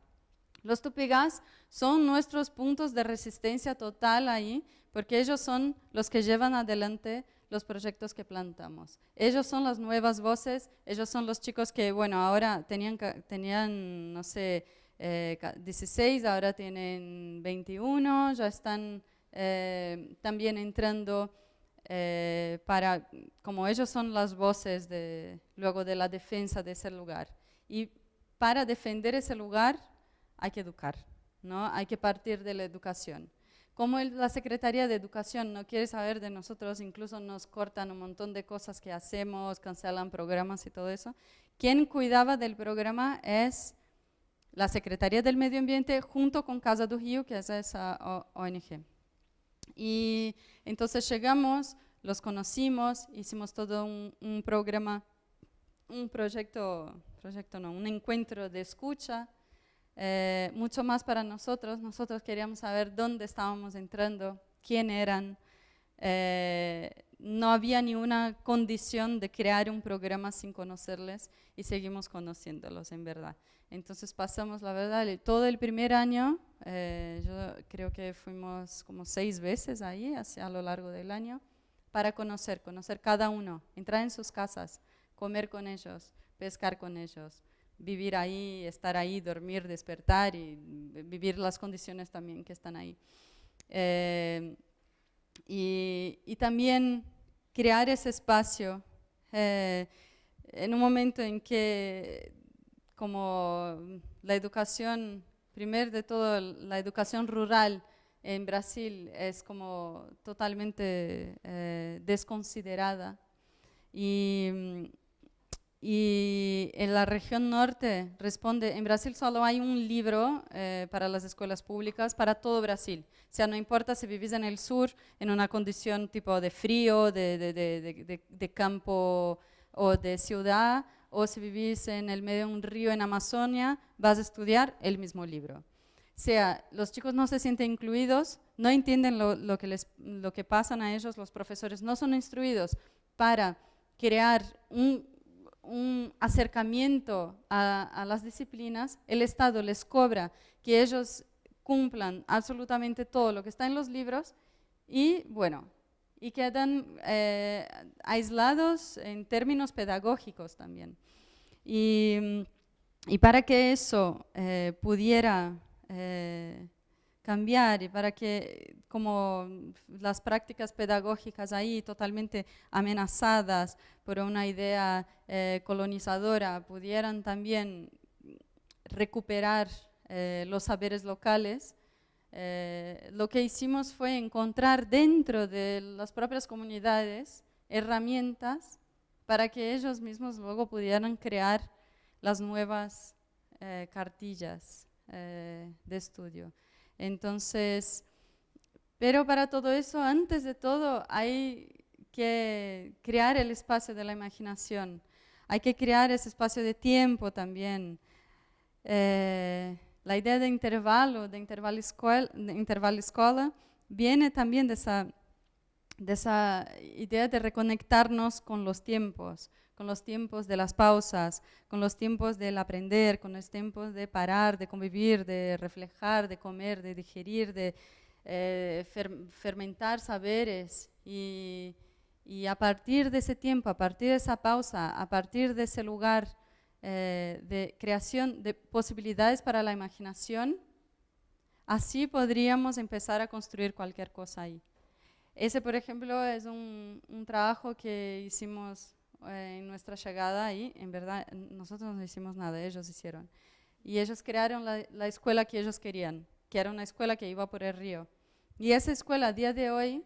Los tupigás son nuestros puntos de resistencia total ahí, porque ellos son los que llevan adelante los proyectos que plantamos. Ellos son las nuevas voces, ellos son los chicos que, bueno, ahora tenían, tenían no sé, 16, eh, ahora tienen 21, ya están eh, también entrando eh, para, como ellos son las voces luego de la defensa de ese lugar. Y para defender ese lugar hay que educar, ¿no? hay que partir de la educación. como la Secretaría de Educación no quiere saber de nosotros, incluso nos cortan un montón de cosas que hacemos, cancelan programas y todo eso, quien cuidaba del programa es la Secretaría del Medio Ambiente junto con Casa do Rio, que es esa ONG. Y entonces llegamos, los conocimos, hicimos todo un, programa, un proyecto, proyecto no, un encuentro de escucha, eh, mucho más para nosotros. Nosotros queríamos saber dónde estábamos entrando, quién eran. Eh, no había ni una condición de crear un programa sin conocerles y seguimos conociéndolos en verdad. Entonces pasamos, la verdad, todo el primer año, eh, yo creo que fuimos como seis veces ahí hacia, a lo largo del año, para conocer, conocer cada uno, entrar en sus casas, comer con ellos, pescar con ellos, vivir ahí, estar ahí, dormir, despertar y vivir las condiciones también que están ahí. Eh, y, también crear ese espacio eh, en un momento en que como la educación, primero de todo, la educación rural en Brasil es como totalmente eh, desconsiderada. Y, y, en la región norte responde, en Brasil solo hay un libro eh, para las escuelas públicas para todo Brasil. O sea, no importa si vivís en el sur, en una condición tipo de frío, de, de, de, de campo o de ciudad, o si vivís en el medio de un río en Amazonia, vas a estudiar el mismo libro. O sea, los chicos no se sienten incluidos, no entienden lo, que, les, lo que pasan a ellos, los profesores no son instruidos para crear un, acercamiento a, a, las disciplinas, el Estado les cobra que ellos cumplan absolutamente todo lo que está en los libros y bueno, y quedan eh, aislados en términos pedagógicos también. Y, y para que eso eh, pudiera eh, cambiar y para que como las prácticas pedagógicas ahí totalmente amenazadas por una idea colonizadora pudieran también recuperar los saberes locales, eh, lo que hicimos fue encontrar dentro de las propias comunidades herramientas para que ellos mismos luego pudieran crear las nuevas eh, cartillas eh, de estudio. Entonces, pero para todo eso, antes de todo, hay que crear el espacio de la imaginación. Hay que crear ese espacio de tiempo también. La idea de intervalo, de intervalo escuela, de intervalo escola, viene también de esa, de esa idea de reconectarnos con los tiempos, con los tiempos de las pausas, con los tiempos del aprender, con los tiempos de parar, de convivir, de reflejar, de comer, de digerir, de eh, fermentar saberes. Y, y a partir de ese tiempo, a partir de esa pausa, a partir de ese lugar eh, de creación de posibilidades para la imaginación, así podríamos empezar a construir cualquier cosa ahí. Ese, por ejemplo, es un, trabajo que hicimos en nuestra llegada ahí. En verdad, nosotros no hicimos nada, ellos hicieron. Y ellos crearon la, escuela que ellos querían, que era una escuela que iba por el río. Y esa escuela a día de hoy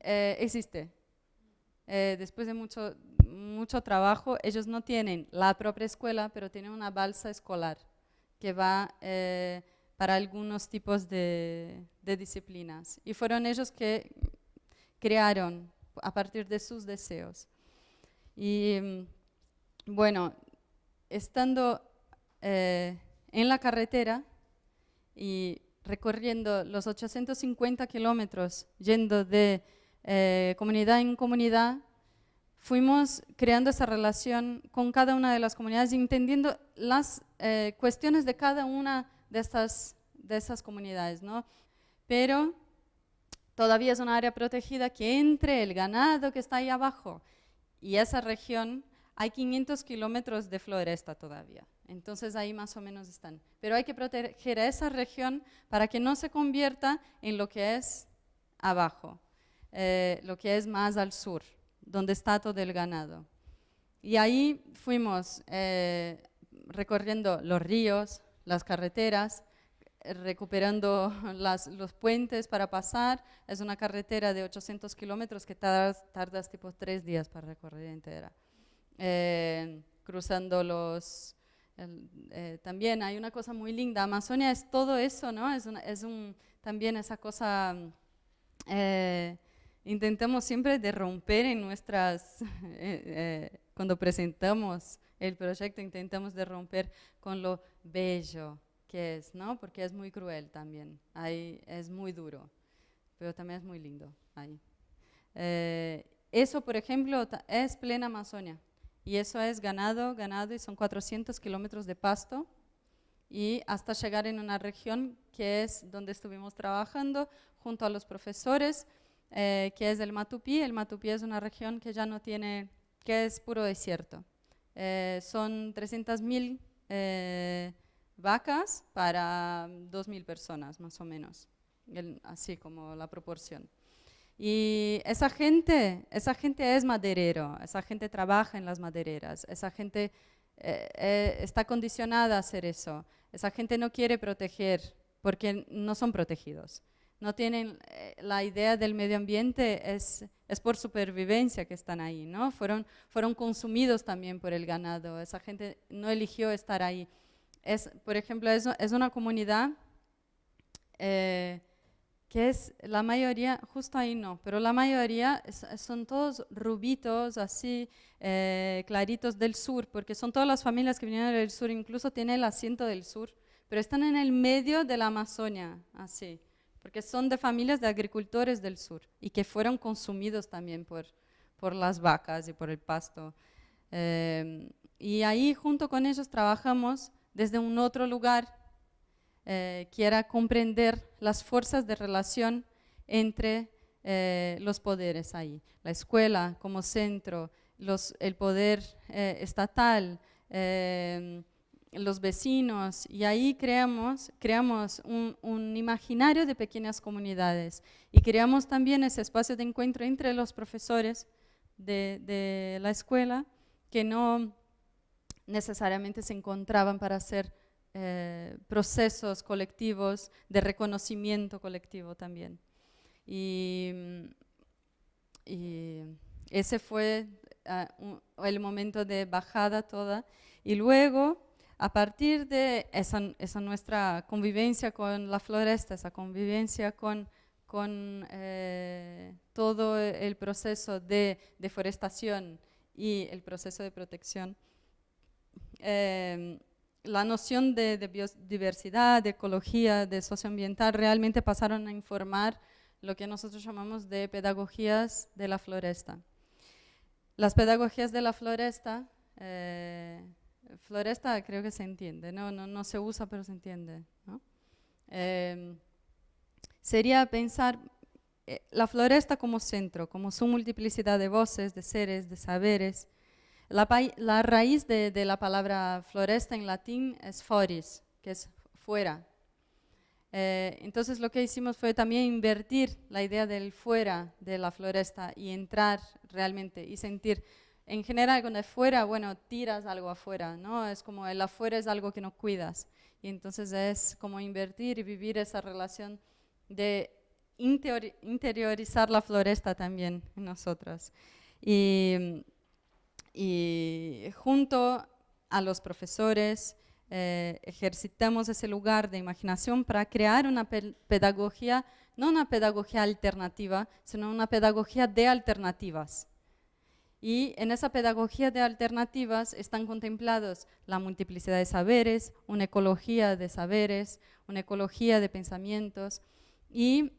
eh, existe. después de mucho, mucho trabajo. Ellos no tienen la propia escuela, pero tienen una balsa escolar que va eh, para algunos tipos de, disciplinas. Y fueron ellos que crearon a partir de sus deseos. Y mm, bueno, estando eh, en la carretera y recorriendo los 850 kilómetros, yendo de eh, comunidad en comunidad, fuimos creando esa relación con cada una de las comunidades y entendiendo las eh, cuestiones de cada una de estas de esas comunidades, ¿no? Pero todavía es una área protegida que entre el ganado que está ahí abajo y esa región hay 500 kilómetros de floresta todavía. Entonces ahí más o menos están. Pero hay que proteger a esa región para que no se convierta en lo que es abajo, eh, lo que es más al sur donde está todo el ganado. Y ahí fuimos eh, recorriendo los ríos, las carreteras, recuperando los puentes para pasar. Es una carretera de 800 kilómetros que tardas, tardas, tipo tres días para recorrer entera. Eh, cruzando los... Eh, también hay una cosa muy linda. Amazonia es todo eso, ¿no? Es, es un, también esa cosa... Eh, intentamos siempre de romper en nuestras... cuando presentamos el proyecto, intentamos de romper con lo bello, que es, ¿no? Porque es muy cruel también, ahí es muy duro, pero también es muy lindo ahí. Eh, eso, por ejemplo, es plena Amazonia, y eso es ganado, ganado, y son 400 kilómetros de pasto, y hasta llegar en una región que es donde estuvimos trabajando junto a los profesores, eh, que es el Matupí. El Matupí es una región que ya no tiene, que es puro desierto. Eh, son 300.000 eh, vacas para 2.000 personas, más o menos, así como la proporción. Y esa gente, esa gente es maderero, esa gente trabaja en las madereras, esa gente eh, eh, está condicionada a hacer eso, esa gente no quiere proteger porque no son protegidos. No tienen la idea del medio ambiente, es, es por supervivencia que están ahí, ¿no? Fueron, fueron consumidos también por el ganado, esa gente no eligió estar ahí es, por ejemplo, es, es una comunidad eh, que es la mayoría, justo ahí no, pero la mayoría son todos rubitos, así, eh, claritos del sur, porque son todas las familias que vinieron del sur, incluso tiene el asiento del sur, pero están en el medio de la Amazonia, así, porque son de familias de agricultores del sur y que fueron consumidos también por, por las vacas y por el pasto. Eh, y ahí junto con ellos trabajamos desde un otro lugar, eh, quiera comprender las fuerzas de relación entre eh, los poderes ahí. La escuela como centro, el poder eh, estatal, los vecinos, y ahí creamos, creamos un, imaginario de pequeñas comunidades y creamos también ese espacio de encuentro entre los profesores de la escuela que no necesariamente se encontraban para hacer eh, procesos colectivos de reconocimiento colectivo también. Y, ese fue ah, el momento de bajada toda. Y luego, a partir de esa, nuestra convivencia con la floresta, esa convivencia con, con eh, todo el proceso de deforestación y el proceso de protección, Em, la noción de, biodiversidad, de ecología, de socioambiental realmente pasaron a informar lo que nosotros llamamos de pedagogías de la floresta. Las pedagogías de la floresta, eh, floresta creo que se entiende, no, no, no se usa pero se entiende. Em, sería pensar eh, la floresta como centro, como su multiplicidad de voces, de seres, de saberes, la, raíz de, la palabra floresta en latín es foris, que es fuera. Eh, entonces lo que hicimos fue también invertir la idea del fuera de la floresta y entrar realmente y sentir. En general, cuando es fuera, bueno, tiras algo afuera, ¿no? Es como el afuera es algo que no cuidas. Y entonces es como invertir y vivir esa relación de interiorizar la floresta también en nosotros. Y y junto a los profesores eh, ejercitamos ese lugar de imaginación para crear una pedagogía, no una pedagogía alternativa, sino una pedagogía de alternativas. Y en esa pedagogía de alternativas están contemplados la multiplicidad de saberes, una ecología de saberes, una ecología de pensamientos y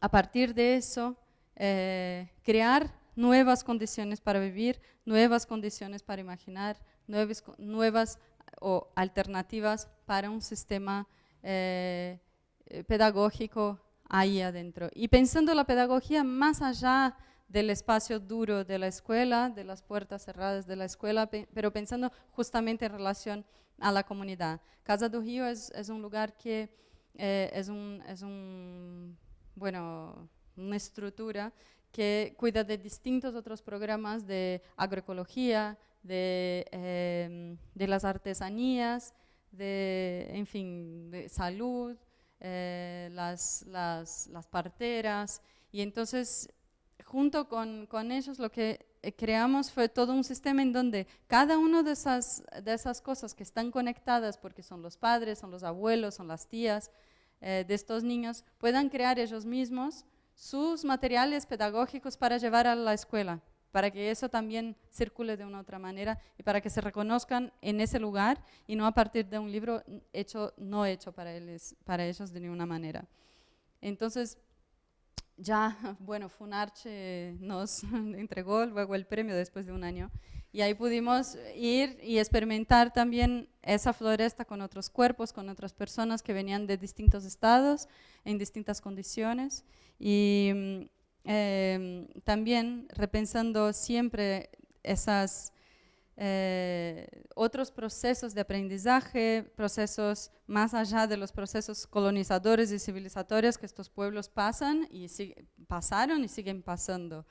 a partir de eso eh, crear nuevas condiciones para vivir, nuevas condiciones para imaginar, nuevas, nuevas o alternativas para un sistema eh, eh, pedagógico ahí adentro. Y pensando la pedagogía más allá del espacio duro de la escuela, de las puertas cerradas de la escuela, pero pensando justamente en relación a la comunidad. Casa do Río es, un lugar que eh, es, un, es un, bueno, una estructura que cuida de distintos otros programas de agroecología, de, em, de las artesanías, de, en fin, de salud, eh, las, las, las, parteras. Y entonces, junto con, con, ellos, lo que eh, creamos fue todo un sistema en donde cada una de esas, de esas cosas que están conectadas, porque son los padres, son los abuelos, son las tías eh, de estos niños, puedan crear ellos mismos sus materiales pedagógicos para llevar a la escuela para que eso también circule de una otra manera y para que se reconozcan en ese lugar y no a partir de un libro hecho, no hecho para, ellos, para ellos de ninguna manera. Entonces, ya, bueno, Funarche nos entregó luego el premio después de un año y ahí pudimos ir y experimentar también esa floresta con otros cuerpos, con otras personas que venían de distintos estados, en distintas condiciones y Em, también repensando siempre esos eh, otros procesos de aprendizaje, procesos más allá de los procesos colonizadores y civilizatorios que estos pueblos pasan y pasaron y siguen pasando.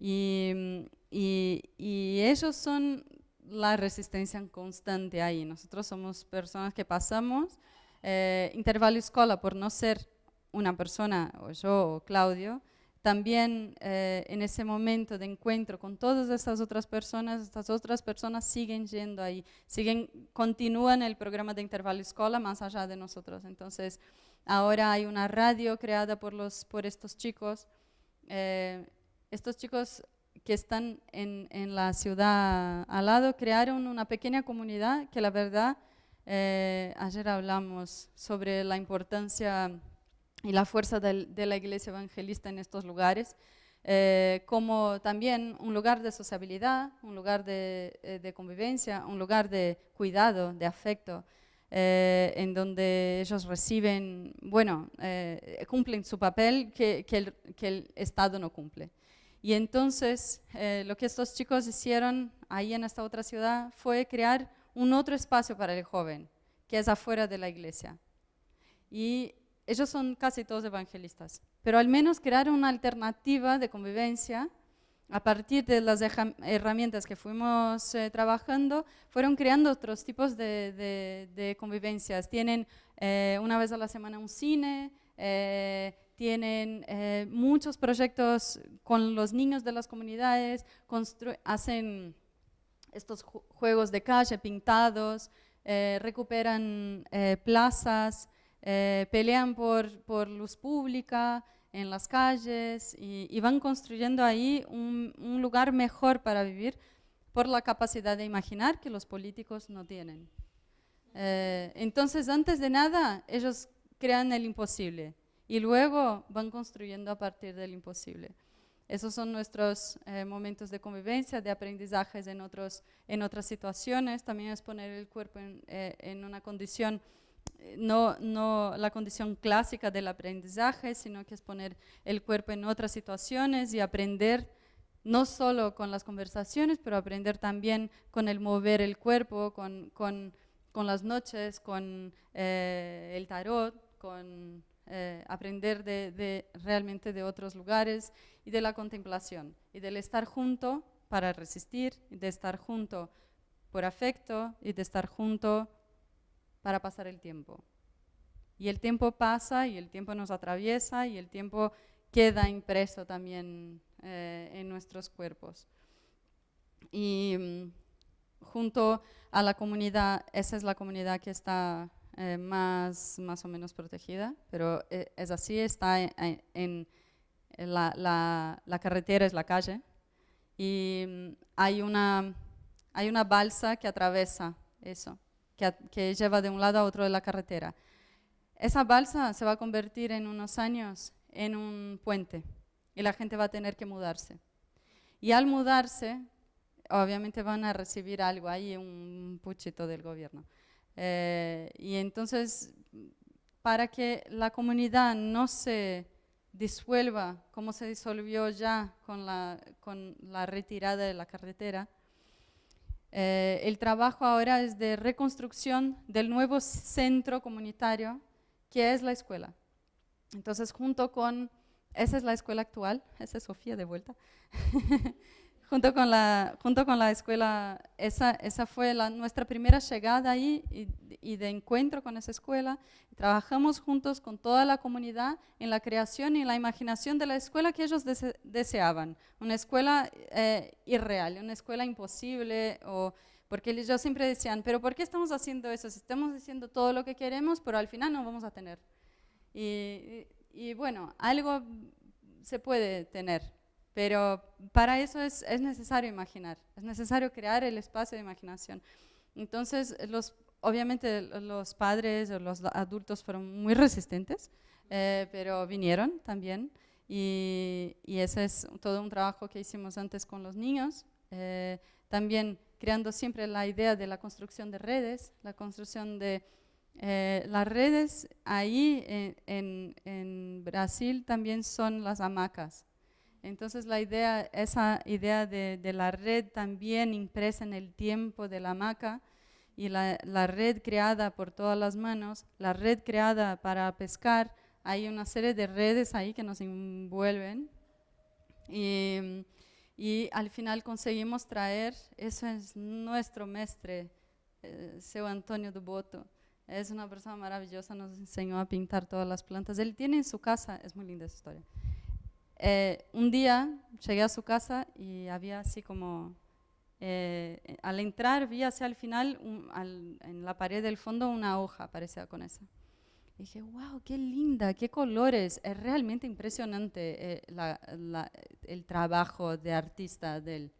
Y, y, ellos son la resistencia constante ahí. Nosotros somos personas que pasamos eh, intervalo escolar por no ser una persona, o yo o Claudio, también eh, en ese momento de encuentro con todas estas otras personas, estas otras personas siguen yendo ahí, siguen, continúan el programa de intervalo escolar más allá de nosotros. Entonces, ahora hay una radio creada por, los, por estos chicos. Eh, estos chicos que están en, en, la ciudad al lado crearon una pequeña comunidad que la verdad, eh, ayer hablamos sobre la importancia y la fuerza de la iglesia evangelista en estos lugares, eh, como también un lugar de sociabilidad, un lugar de, eh, convivencia, un lugar de cuidado, de afecto, en donde ellos reciben, bueno, cumplen su papel que, que, el, Estado no cumple. Y entonces lo que estos chicos hicieron ahí en esta otra ciudad fue crear un otro espacio para el joven, que es afuera de la iglesia. Y ellos son casi todos evangelistas, pero al menos crearon una alternativa de convivencia a partir de las herramientas que fuimos eh, trabajando, fueron creando otros tipos de, convivencias. Tienen eh, una vez a la semana un cine, eh, tienen muchos proyectos con los niños de las comunidades, hacen estos juegos de calle pintados, recuperan plazas, eh, pelean por, por, luz pública en las calles y, van construyendo ahí un, lugar mejor para vivir por la capacidad de imaginar que los políticos no tienen. Eh, entonces, antes de nada, ellos crean el imposible y luego van construyendo a partir del imposible. Esos son nuestros eh, momentos de convivencia, de aprendizajes en, otros, en otras situaciones. También es poner el cuerpo en, en una condición no, no la condición clásica del aprendizaje, sino que es poner el cuerpo en otras situaciones y aprender no solo con las conversaciones, pero aprender también con el mover el cuerpo, con, con, con las noches, con eh, el tarot, con eh, aprender de, realmente de otros lugares y de la contemplación y del estar junto para resistir, y de estar junto por afecto y de estar junto para pasar el tiempo. Y el tiempo pasa y el tiempo nos atraviesa y el tiempo queda impreso también eh, en nuestros cuerpos. Y mm, junto a la comunidad, esa es la comunidad que está eh, más, más o menos protegida, pero eh, es así, está en, la, la, la, carretera, es la calle, y mm, hay una, hay una balsa que atraviesa eso que, lleva de un lado a otro de la carretera. Esa balsa se va a convertir en unos años en un puente y la gente va a tener que mudarse. Y al mudarse, obviamente van a recibir algo ahí, un puchito del gobierno. Eh, y entonces, para que la comunidad no se disuelva como se disolvió ya con la, con la retirada de la carretera, eh, el trabajo ahora es de reconstrucción del nuevo centro comunitario que es la escuela. Entonces, junto con, esa es la escuela actual, esa es Sofía de vuelta, junto con la, junto con la escuela, esa, esa fue la, nuestra primera llegada ahí y, y, de encuentro con esa escuela. Trabajamos juntos con toda la comunidad en la creación y la imaginación de la escuela que ellos deseaban. Una escuela eh, irreal, una escuela imposible, o, porque ellos siempre decían, pero ¿por qué estamos haciendo eso? estamos diciendo todo lo que queremos, pero al final no vamos a tener. y, y bueno, algo se puede tener, pero para eso es, es, necesario imaginar, es necesario crear el espacio de imaginación. Entonces, los, obviamente los padres o los adultos fueron muy resistentes, eh, pero vinieron también. Y, y, ese es todo un trabajo que hicimos antes con los niños. Eh, también creando siempre la idea de la construcción de redes, la construcción de eh, las redes ahí en, en, Brasil también son las hamacas. Entonces la idea, esa idea de, la red también impresa en el tiempo de la hamaca y la, red creada por todas las manos, la red creada para pescar, hay una serie de redes ahí que nos envuelven y, al final conseguimos traer, eso es nuestro mestre, eh, Antonio Duboto, es una persona maravillosa, nos enseñó a pintar todas las plantas. Él tiene en su casa, es muy linda esa historia. Eh, un día llegué a su casa y había así como, eh, al entrar vi hacia el final, en la pared del fondo, una hoja parecida con esa. Y dije, wow, qué linda, qué colores. Es realmente impresionante eh, el trabajo de artista de él.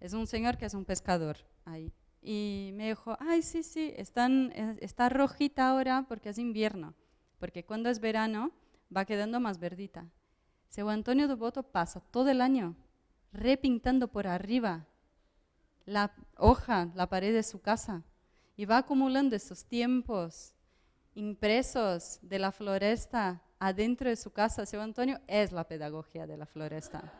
Es un señor que es un pescador ahí. Y me dijo, ay, sí, sí, están, está rojita ahora porque es invierno, porque cuando es verano va quedando más verdita. Seu Antonio de Boto pasa todo el año repintando por arriba la hoja, la pared de su casa, y va acumulando esos tiempos impresos de la floresta adentro de su casa. Seu Antonio es la pedagogía de la floresta.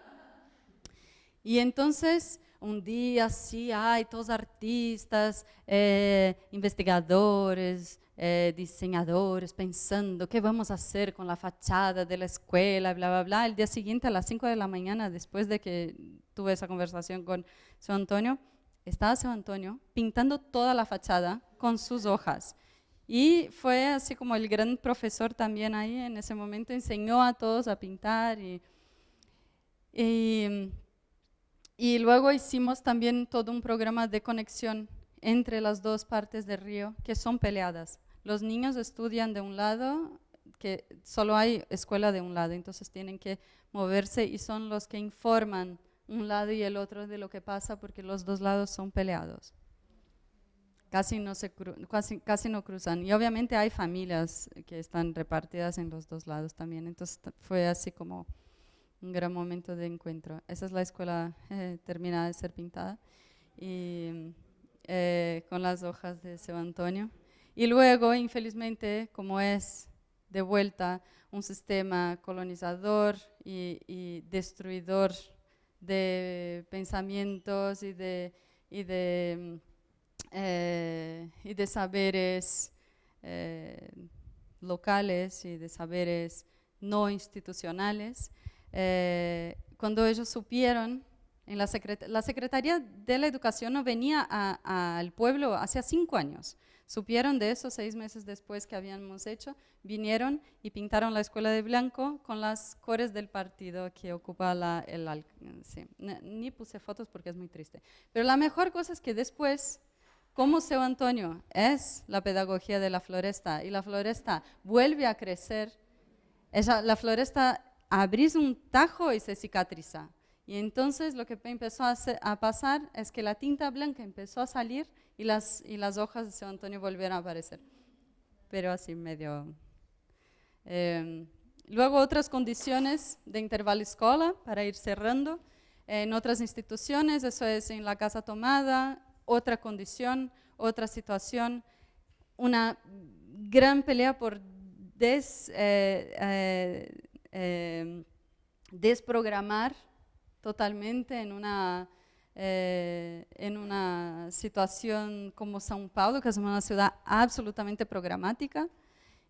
Y entonces un día sí hay todos artistas, eh, investigadores, eh, diseñadores pensando qué vamos a hacer con la fachada de la escuela, bla, bla, bla. El día siguiente a las 5 de la mañana, después de que tuve esa conversación con San Antonio, estaba San Antonio pintando toda la fachada con sus hojas. Y fue así como el gran profesor también ahí en ese momento, enseñó a todos a pintar y, y y luego hicimos también todo un programa de conexión entre las dos partes del río que son peleadas. Los niños estudian de un lado, que solo hay escuela de un lado, entonces tienen que moverse y son los que informan un lado y el otro de lo que pasa porque los dos lados son peleados. Casi no, se casi, casi no cruzan. Y obviamente hay familias que están repartidas en los dos lados también, entonces fue así como un gran momento de encuentro. Esa es la escuela eh, terminada de ser pintada y eh, con las hojas de Seu Antonio. Y luego, infelizmente, como es de vuelta un sistema colonizador y, destruidor de pensamientos y de, y de, eh, y de saberes locales y de saberes no institucionales, eh, cuando ellos supieron, en la, la, Secretaría de la Educación no venía al pueblo hace cinco años. Supieron de eso seis meses después que habíamos hecho, vinieron y pintaron la escuela de blanco con las cores del partido que ocupa la, el... Sí, ni puse fotos porque es muy triste. Pero la mejor cosa es que después, como Seu Antonio es la pedagogía de la floresta y la floresta vuelve a crecer, esa, la floresta abrís un tajo y se cicatriza. Y entonces lo que empezó a, pasar es que la tinta blanca empezó a salir y las, y las hojas de San Antonio volvieron a aparecer. Pero así medio... Em, luego otras condiciones de intervalo escola para ir cerrando. En otras instituciones, eso es en la casa tomada, otra condición, otra situación, una gran pelea por des, eh, eh, eh, desprogramar totalmente en una, eh, en una situación como São Paulo, que es una ciudad absolutamente programática,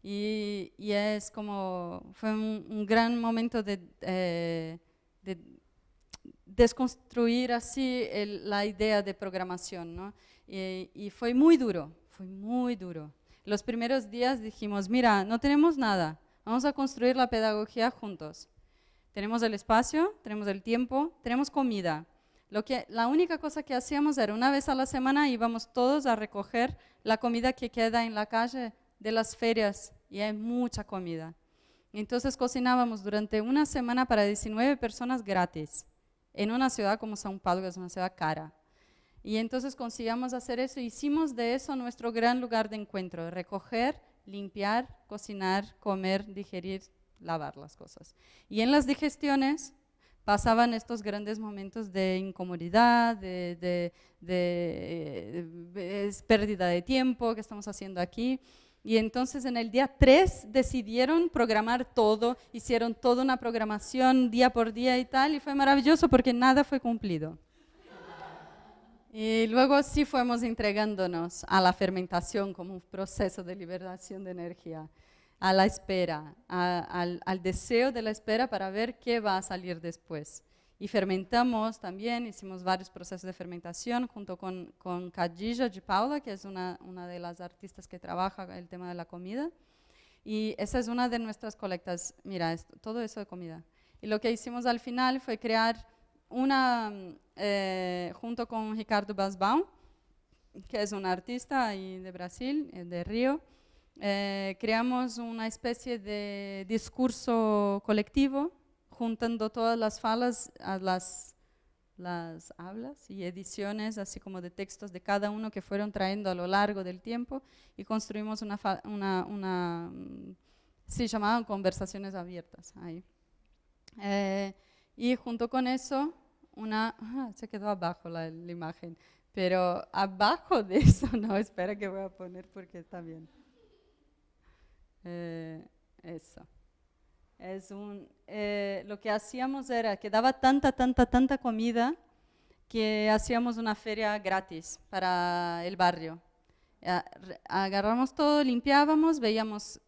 y, es como, fue un, gran momento de, eh, desconstruir así la idea de programación, ¿no? y fue muy duro, fue muy duro. Los primeros días dijimos, mira, no tenemos nada, vamos a construir la pedagogía juntos. Tenemos el espacio, tenemos el tiempo, tenemos comida. Lo que, la única cosa que hacíamos era una vez a la semana íbamos todos a recoger la comida que queda en la calle de las ferias y hay mucha comida. Entonces cocinábamos durante una semana para 19 personas gratis en una ciudad como São Paulo, que es una ciudad cara. Y entonces conseguíamos hacer eso, hicimos de eso nuestro gran lugar de encuentro, recoger, limpiar, cocinar, comer, digerir, lavar las cosas. Y en las digestiones pasaban estos grandes momentos de incomodidad, de, de, pérdida de tiempo que estamos haciendo aquí. Y entonces en el día 3 decidieron programar todo, hicieron toda una programación día por día y tal, y fue maravilloso porque nada fue cumplido. Y luego sí fuimos entregándonos a la fermentación como un proceso de liberación de energía, a la espera, al, deseo de la espera para ver qué va a salir después. Y fermentamos también, hicimos varios procesos de fermentación junto con, con de Paula, que es una, una de las artistas que trabaja el tema de la comida. Y esa es una de nuestras colectas, mira, todo eso de comida. Y lo que hicimos al final fue crear una, eh, junto con Ricardo Basbaum, que es un artista de Brasil, eh, de Río, eh, creamos una especie de discurso colectivo, juntando todas las falas a las, las hablas y ediciones, así como de textos de cada uno que fueron trayendo a lo largo del tiempo, y construimos una, una, una mm, sí, llamaban conversaciones abiertas ahí. y junto con eso una, se quedó abajo la, imagen, pero abajo de eso, no, espera que voy a poner porque está bien. Eh. Es un, eh, lo que hacíamos era que daba tanta, tanta, tanta comida que hacíamos una feria gratis para el barrio. Agarramos todo, limpiábamos, veíamos,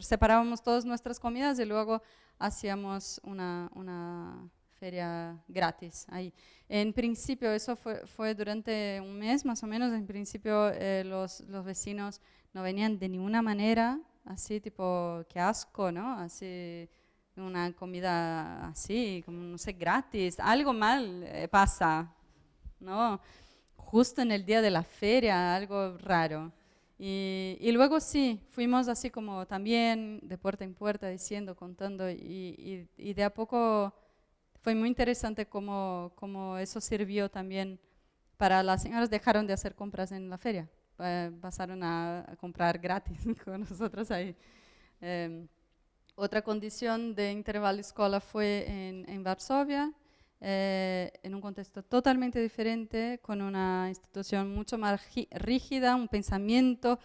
separábamos todas nuestras comidas y luego hacíamos una, una feria gratis ahí. En principio, eso fue, fue durante un mes más o menos, en principio eh, los, los, vecinos no venían de ninguna manera, así tipo, qué asco, ¿no? Así, una comida así, como no sé, gratis, algo mal eh, pasa, ¿no? Justo en el día de la feria, algo raro. Y, y, luego sí, fuimos así como también de puerta en puerta diciendo, contando y, y, y de a poco fue muy interesante cómo, cómo, eso sirvió también para las señoras dejaron de hacer compras en la feria, eh, pasaron a, comprar gratis con nosotros ahí. Em, otra condición de intervalo escolar fue en, en Varsovia, eh, en un contexto totalmente diferente, con una institución mucho más rígida, un pensamiento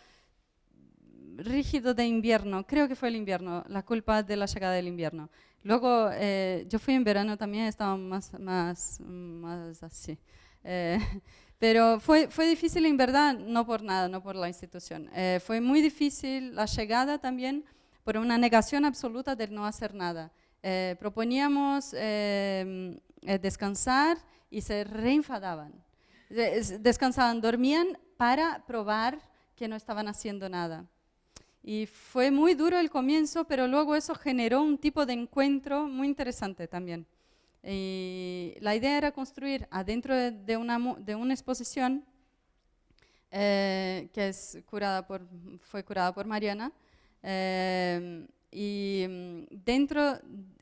rígido de invierno, creo que fue el invierno, la culpa de la llegada del invierno. Luego, eh, yo fui en verano también, estaba más, más, más así. Eh, pero fue, fue difícil en verdad, no por nada, no por la institución. Eh, fue muy difícil la llegada también por una negación absoluta de no hacer nada. proponíamos descansar y se reenfadaban. Descansaban, dormían para probar que no estaban haciendo nada. Y fue muy duro el comienzo, pero luego eso generó un tipo de encuentro muy interesante también. Y la idea era construir adentro de una, de una exposición eh, que es curada por, fue curada por Mariana, eh, y mm, dentro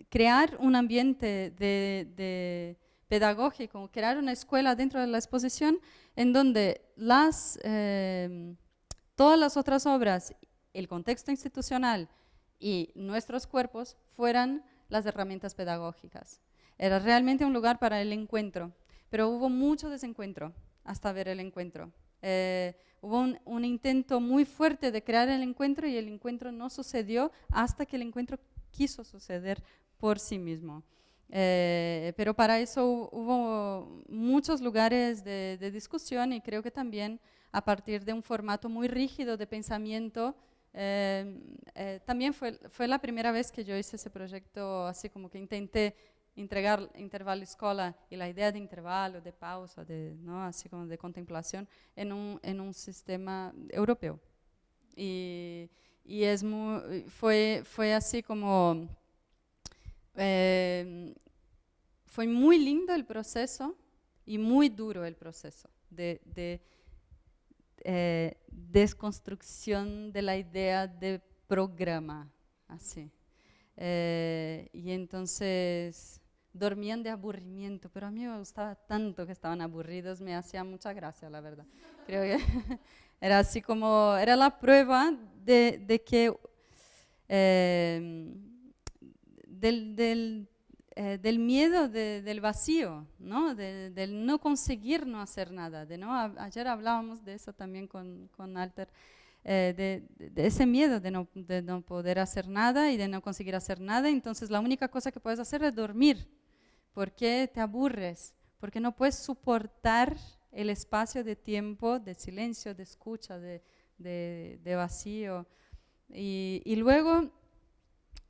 crear un ambiente de, de pedagógico, crear una escuela dentro de la exposición en donde las, eh, todas las otras obras el contexto institucional y nuestros cuerpos fueran las herramientas pedagógicas. Era realmente un lugar para el encuentro, pero hubo mucho desencuentro hasta ver el encuentro. Eh, hubo un, intento muy fuerte de crear el encuentro y el encuentro no sucedió hasta que el encuentro quiso suceder por sí mismo. Eh, pero para eso hubo muchos lugares de, de discusión y creo que también a partir de un formato muy rígido de pensamiento Em, eh, también fue, fue la primera vez que yo hice ese proyecto, así como que intenté entregar intervalo escola y la idea de intervalo, de pausa, de, ¿no? así como de contemplación, en un, en un sistema europeo. Y, y es muy, fue, fue así como... Eh, fue muy lindo el proceso y muy duro el proceso de, de eh, desconstrucción de la idea de programa, así. Eh, y entonces dormían de aburrimiento, pero a mí me gustaba tanto que estaban aburridos, me hacía mucha gracia, la verdad. Creo que era así como, era la prueba de, de que eh, del, del, eh, del, miedo de, del vacío, ¿no? De, del no conseguir no hacer nada. De, ¿no? ayer hablábamos de eso también con, con Alter. Eh, de, de, ese miedo de no, de no poder hacer nada y de no conseguir hacer nada, entonces la única cosa que puedes hacer es dormir. ¿Por qué te aburres? Porque no puedes soportar el espacio de tiempo, de silencio, de escucha, de, vacío. Y, luego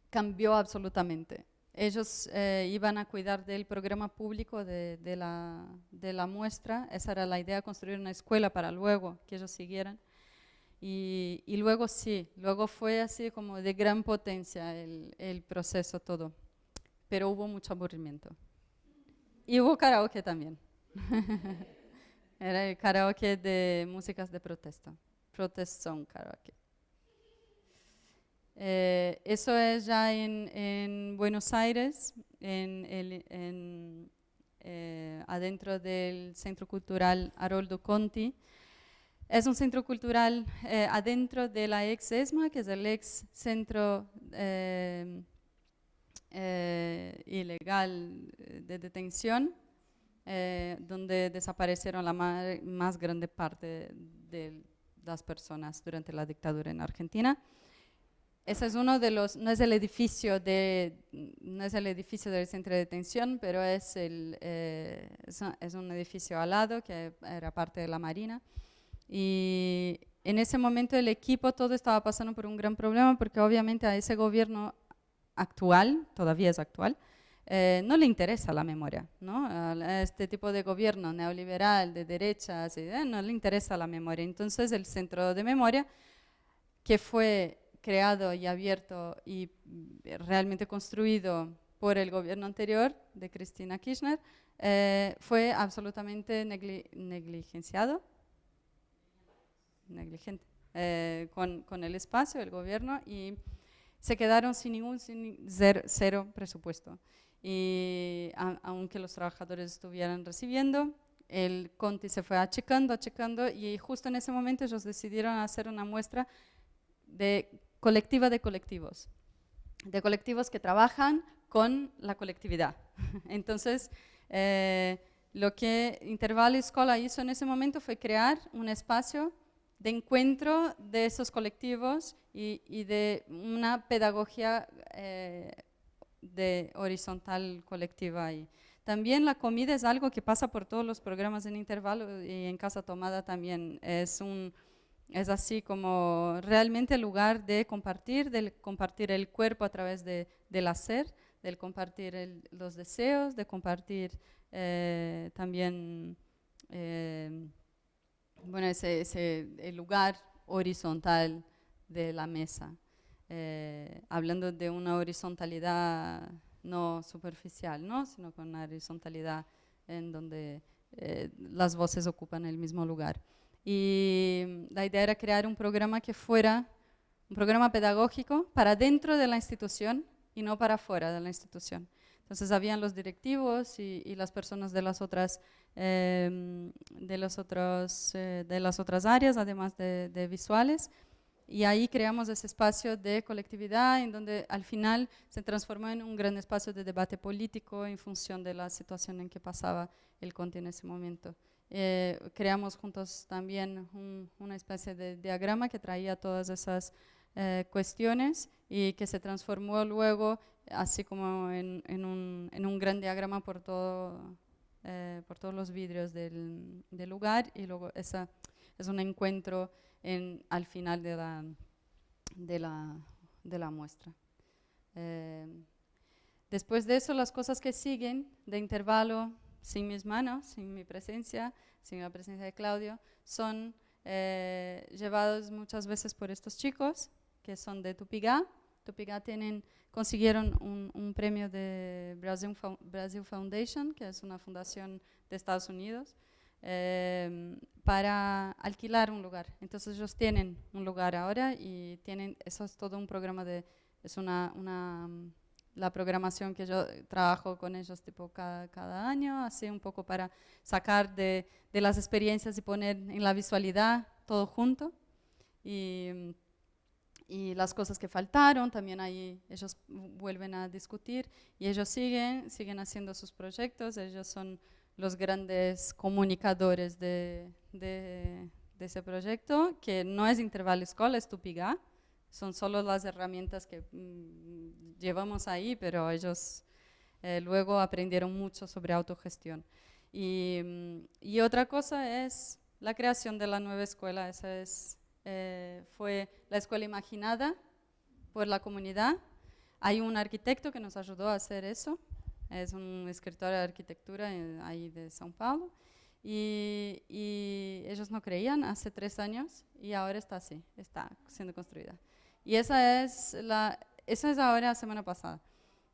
cambió absolutamente. Ellos eh, iban a cuidar del programa público de, la, muestra. Esa era la idea, construir una escuela para luego que ellos siguieran. Y, luego sí, luego fue así como de gran potencia el, proceso todo, pero hubo mucho aburrimiento. Y hubo karaoke también. Era el karaoke de músicas de protesta, protest song karaoke. Eh, eso es ya en, en Buenos Aires, en el, en, eh, adentro del Centro Cultural Haroldo Conti. Es un centro cultural eh, adentro de la ex ESMA, que es el ex centro eh, ilegal de detención, eh, donde desaparecieron la más, más, grande parte de las personas durante la dictadura en Argentina. Ese es uno de los, no es el edificio de, no es el edificio del centro de detención, pero es, el, eh, es un edificio al lado que era parte de la Marina. Y en ese momento el equipo todo estaba pasando por un gran problema porque obviamente a ese gobierno actual, todavía es actual, eh, no le interesa la memoria, ¿no? Este tipo de gobierno neoliberal, de derechas, eh, no le interesa la memoria. Entonces el centro de memoria, que fue creado y abierto y realmente construido por el gobierno anterior de Cristina Kirchner, eh, fue absolutamente negli negligenciado negligente eh, con, con, el espacio, el gobierno, y se quedaron sin ningún, sin cero, presupuesto. Y aunque los trabajadores estuvieran recibiendo, el Conti se fue achicando, achicando, y justo en ese momento ellos decidieron hacer una muestra de colectiva de colectivos, de colectivos que trabajan con la colectividad. Entonces, eh, lo que Intervalo Escola hizo en ese momento fue crear un espacio de encuentro de esos colectivos y, y de una pedagogía eh, de horizontal colectiva. Y también la comida es algo que pasa por todos los programas en intervalo y en Casa Tomada también. Es, un, es así como realmente el lugar de compartir, de compartir el cuerpo a través de, del hacer, del compartir los deseos, de compartir eh, también... Eh, bueno, ese, ese el lugar horizontal de la mesa, eh, hablando de una horizontalidad no superficial, ¿no? sino con una horizontalidad en donde eh, las voces ocupan el mismo lugar. Y la idea era crear un programa que fuera un programa pedagógico para dentro de la institución y no para fuera de la institución. Entonces habían los directivos y, y las personas de las otras eh, de, los otros, eh, de las otras áreas, además de, de, visuales. Y ahí creamos ese espacio de colectividad en donde al final se transformó en un gran espacio de debate político en función de la situación en que pasaba el Conti en ese momento. Eh, creamos juntos también un, una especie de diagrama que traía todas esas eh, cuestiones y que se transformó luego así como en, en, un, en un gran diagrama por todo eh, por todos los vidrios del, del, lugar y luego esa es un encuentro en, al final de la, de la, de la muestra. Eh, Después de eso, las cosas que siguen de intervalo, sin mis manos, sin mi presencia, sin la presencia de Claudio, son eh, llevados muchas veces por estos chicos que son de Tupigá. Tupigá tienen, consiguieron un, premio de Brazil, Foundation, que es una fundación de Estados Unidos, eh, para alquilar un lugar. Entonces ellos tienen un lugar ahora y tienen, eso es todo un programa de, es una, una la programación que yo trabajo con ellos tipo cada, cada año, así un poco para sacar de, de, las experiencias y poner en la visualidad todo junto. Y, y, las cosas que faltaron, también ahí ellos vuelven a discutir y ellos siguen, siguen haciendo sus proyectos, ellos son los grandes comunicadores de, de, de ese proyecto, que no es Interval Escola, es Tupigá, son solo las herramientas que mm, llevamos ahí, pero ellos eh, luego aprendieron mucho sobre autogestión. Y, mm, y, otra cosa es la creación de la nueva escuela. Esa es, eh, fue la escuela imaginada por la comunidad. Hay un arquitecto que nos ayudó a hacer eso. Es un escritor de arquitectura eh, ahí de São Paulo. Y, y, ellos no creían hace tres años y ahora está así, está siendo construida. Y esa es, la, esa es ahora la semana pasada.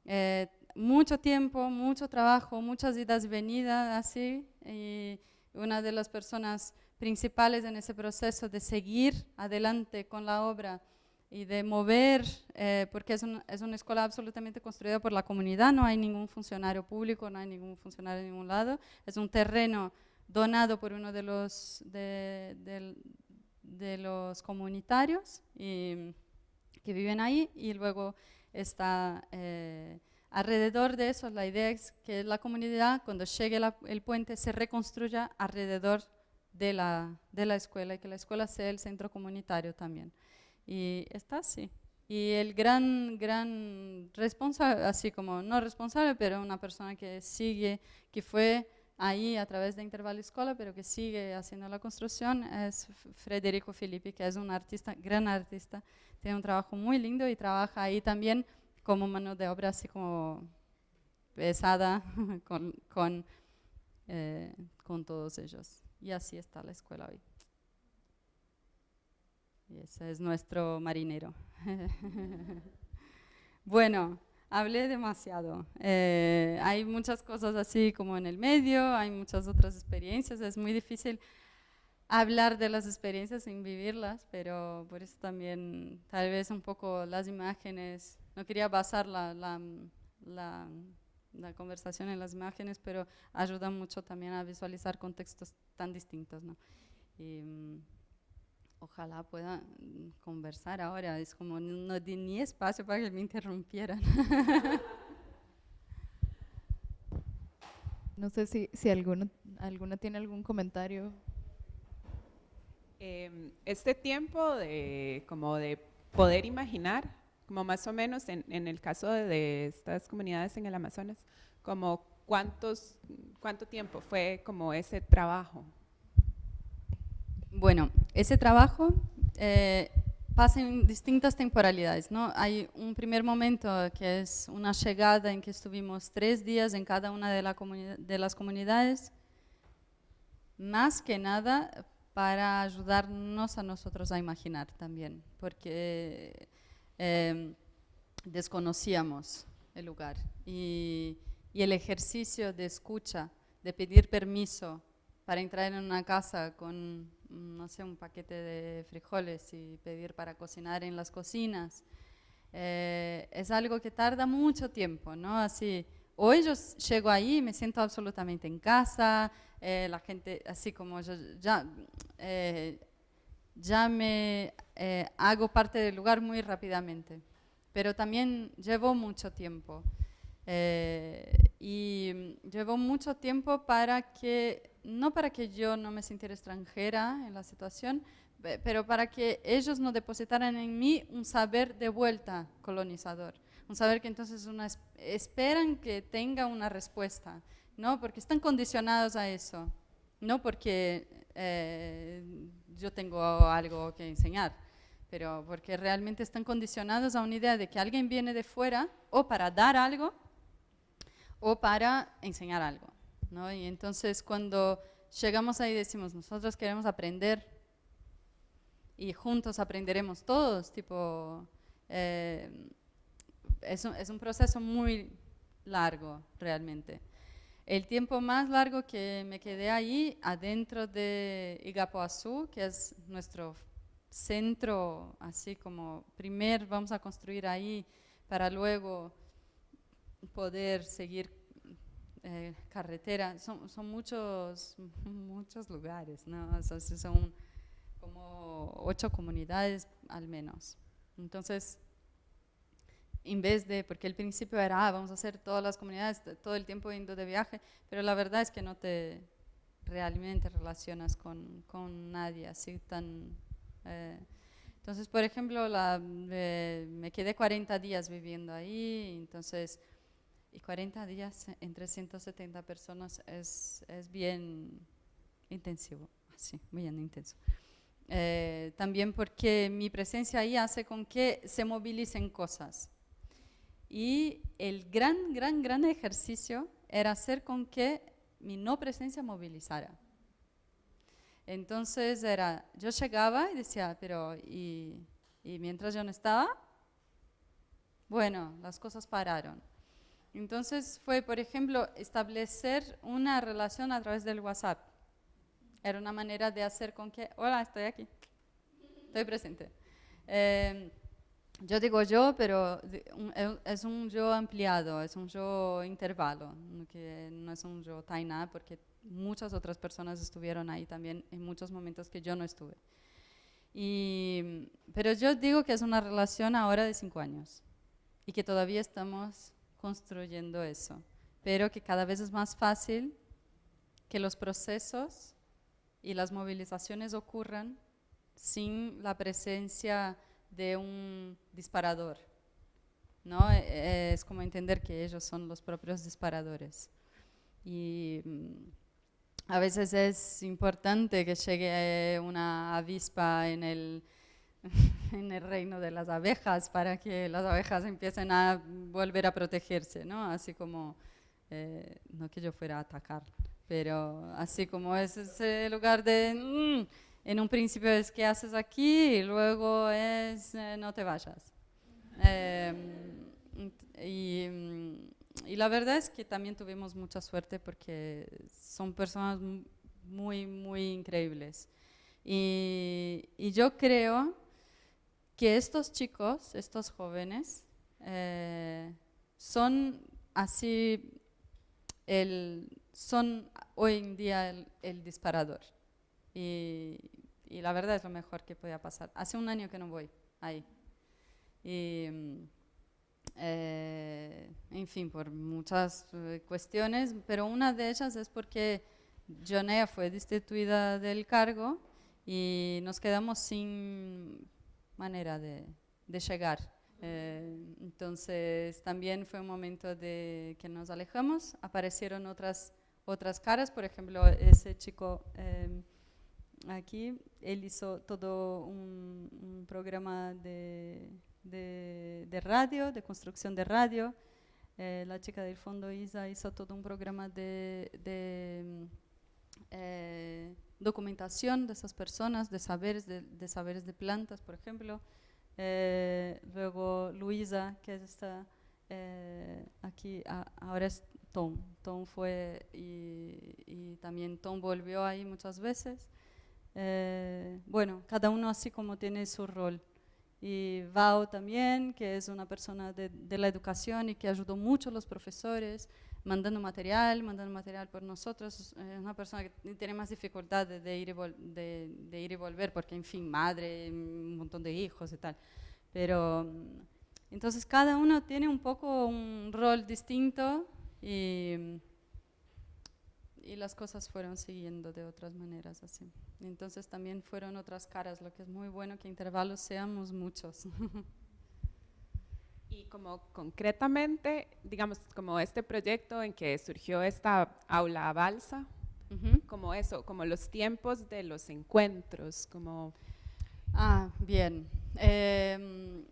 Eh, mucho tiempo, mucho trabajo, muchas idas y venidas, así. Y una de las personas principales en ese proceso de seguir adelante con la obra y de mover, eh, porque es, es, una escuela absolutamente construida por la comunidad, no hay ningún funcionario público, no hay ningún funcionario en ningún lado, es un terreno donado por uno de los, de, de, de los comunitarios y que viven ahí y luego está eh, alrededor de eso, la idea es que la comunidad cuando llegue el puente se reconstruya alrededor de la, de la escuela y que la escuela sea el centro comunitario también. Y está así. Y el gran, gran responsable, así como no responsable, pero una persona que sigue, que fue ahí a través de Intervalo Escola, pero que sigue haciendo la construcción, es Federico Filippi, que es un artista, gran artista, tiene un trabajo muy lindo y trabaja ahí también como mano de obra así como pesada con, con, eh, con todos ellos. Y así está la escuela hoy. Y ese es nuestro marinero. bueno, hablé demasiado. Eh, hay muchas cosas así como en el medio, hay muchas otras experiencias, es muy difícil hablar de las experiencias sin vivirlas, pero por eso también tal vez un poco las imágenes, no quería basar la, la, la, la conversación en las imágenes, pero ayuda mucho también a visualizar contextos tan distintos. ¿no? Y, mm, ojalá pueda mm, conversar ahora, es como no di ni espacio para que me interrumpieran. No sé si, si alguno, alguna tiene algún comentario Em, este tiempo de, como de poder imaginar, como más o menos en, en el caso de, estas comunidades en el Amazonas, como cuántos, cuánto tiempo fue como ese trabajo. Bueno, ese trabajo eh, pasa en distintas temporalidades, ¿no? Hay un primer momento que es una llegada en que estuvimos tres días en cada una de, la de las comunidades, más que nada para ayudarnos a nosotros a imaginar también, porque em, desconocíamos el lugar y, el ejercicio de escucha, de pedir permiso para entrar en una casa con, no sé, un paquete de frijoles y pedir para cocinar en las cocinas, eh, es algo que tarda mucho tiempo, ¿no? Así, hoy yo llego ahí y me siento absolutamente en casa, eh, la gente, así como yo ya, eh, ya me eh, hago parte del lugar muy rápidamente, pero también llevo mucho tiempo. y llevo mucho tiempo para que, no para que yo no me sintiera extranjera en la situación, pero para que ellos no depositaran en mí un saber de vuelta colonizador, un saber que entonces esperan que tenga una respuesta. ¿no? Porque están condicionados a eso, no porque eh, yo tengo algo que enseñar, pero porque realmente están condicionados a una idea de que alguien viene de fuera o para dar algo o para enseñar algo. ¿no? Y entonces cuando llegamos ahí decimos, nosotros queremos aprender y juntos aprenderemos todos, tipo, eh, es, un, es un proceso muy largo realmente. El tiempo más largo que me quedé ahí, adentro de Igapoazú, que es nuestro centro, así como primer vamos a construir ahí para luego poder seguir eh, carretera. Son, son, muchos, muchos lugares, ¿no? son como ocho comunidades al menos. Entonces, en vez de, porque el principio era, ah, vamos a hacer todas las comunidades todo el tiempo yendo de viaje, pero la verdad es que no te realmente relacionas con, con nadie así tan... Eh, entonces, por ejemplo, la, eh, me quedé 40 días viviendo ahí, entonces, y 40 días entre 170 personas es, es bien intensivo, así, bien intenso. Eh, también porque mi presencia ahí hace con que se movilicen cosas. Y el gran, gran, gran ejercicio era hacer con que mi no presencia movilizara. Entonces era, yo llegaba y decía, pero ¿y, mientras yo no estaba? Bueno, las cosas pararon. Entonces fue, por ejemplo, establecer una relación a través del WhatsApp. Era una manera de hacer con que, hola, estoy aquí, estoy presente. Eh, yo digo yo, pero es un yo ampliado, es un yo intervalo, que no es un yo taina, porque muchas otras personas estuvieron ahí también en muchos momentos que yo no estuve. Y, pero yo digo que es una relación ahora de cinco años y que todavía estamos construyendo eso, pero que cada vez es más fácil que los procesos y las movilizaciones ocurran sin la presencia de un disparador. ¿no? E, es como entender que ellos son los propios disparadores. Y mm, a veces es importante que llegue una avispa en el, en el reino de las abejas para que las abejas empiecen a volver a protegerse, ¿no? Así como, eh, no que yo fuera a atacar, pero así como es ese lugar de... Mm, en un principio es qué haces aquí y luego es eh, no te vayas. Em, y, la verdad es que también tuvimos mucha suerte porque son personas muy, muy increíbles. Y, yo creo que estos chicos, estos jóvenes, eh, son así, el, son hoy en día el disparador. Y, y, la verdad es lo mejor que podía pasar. Hace un año que no voy ahí. Y, eh, en fin, por muchas eh, cuestiones, pero una de ellas es porque Jonea fue destituida del cargo y nos quedamos sin manera de, de llegar. Eh, entonces también fue un momento de que nos alejamos, aparecieron otras, otras caras, por ejemplo, ese chico aquí, él hizo todo un, programa de, de, radio, de construcción de radio. Eh, la chica del fondo Isa hizo todo un programa de, de eh, documentación de esas personas, de saberes de, saberes de plantas, por ejemplo. Eh, luego Luisa, que está aquí, ahora es Tom. Tom fue y, y, también Tom volvió ahí muchas veces. Eh, bueno, cada uno así como tiene su rol. Y Vao también, que es una persona de, la educación y que ayudó mucho a los profesores, mandando material, mandando material por nosotros. Es una persona que tiene más dificultad de, ir, de, de, ir y volver, porque en fin, madre, un montón de hijos y tal. Pero entonces cada uno tiene un poco un rol distinto y y las cosas fueron siguiendo de otras maneras así. Entonces también fueron otras caras, lo que es muy bueno que intervalos seamos muchos. Y como concretamente, digamos, como este proyecto en que surgió esta aula balsa, como eso, como los tiempos de los encuentros, como... Ah, bien. Em,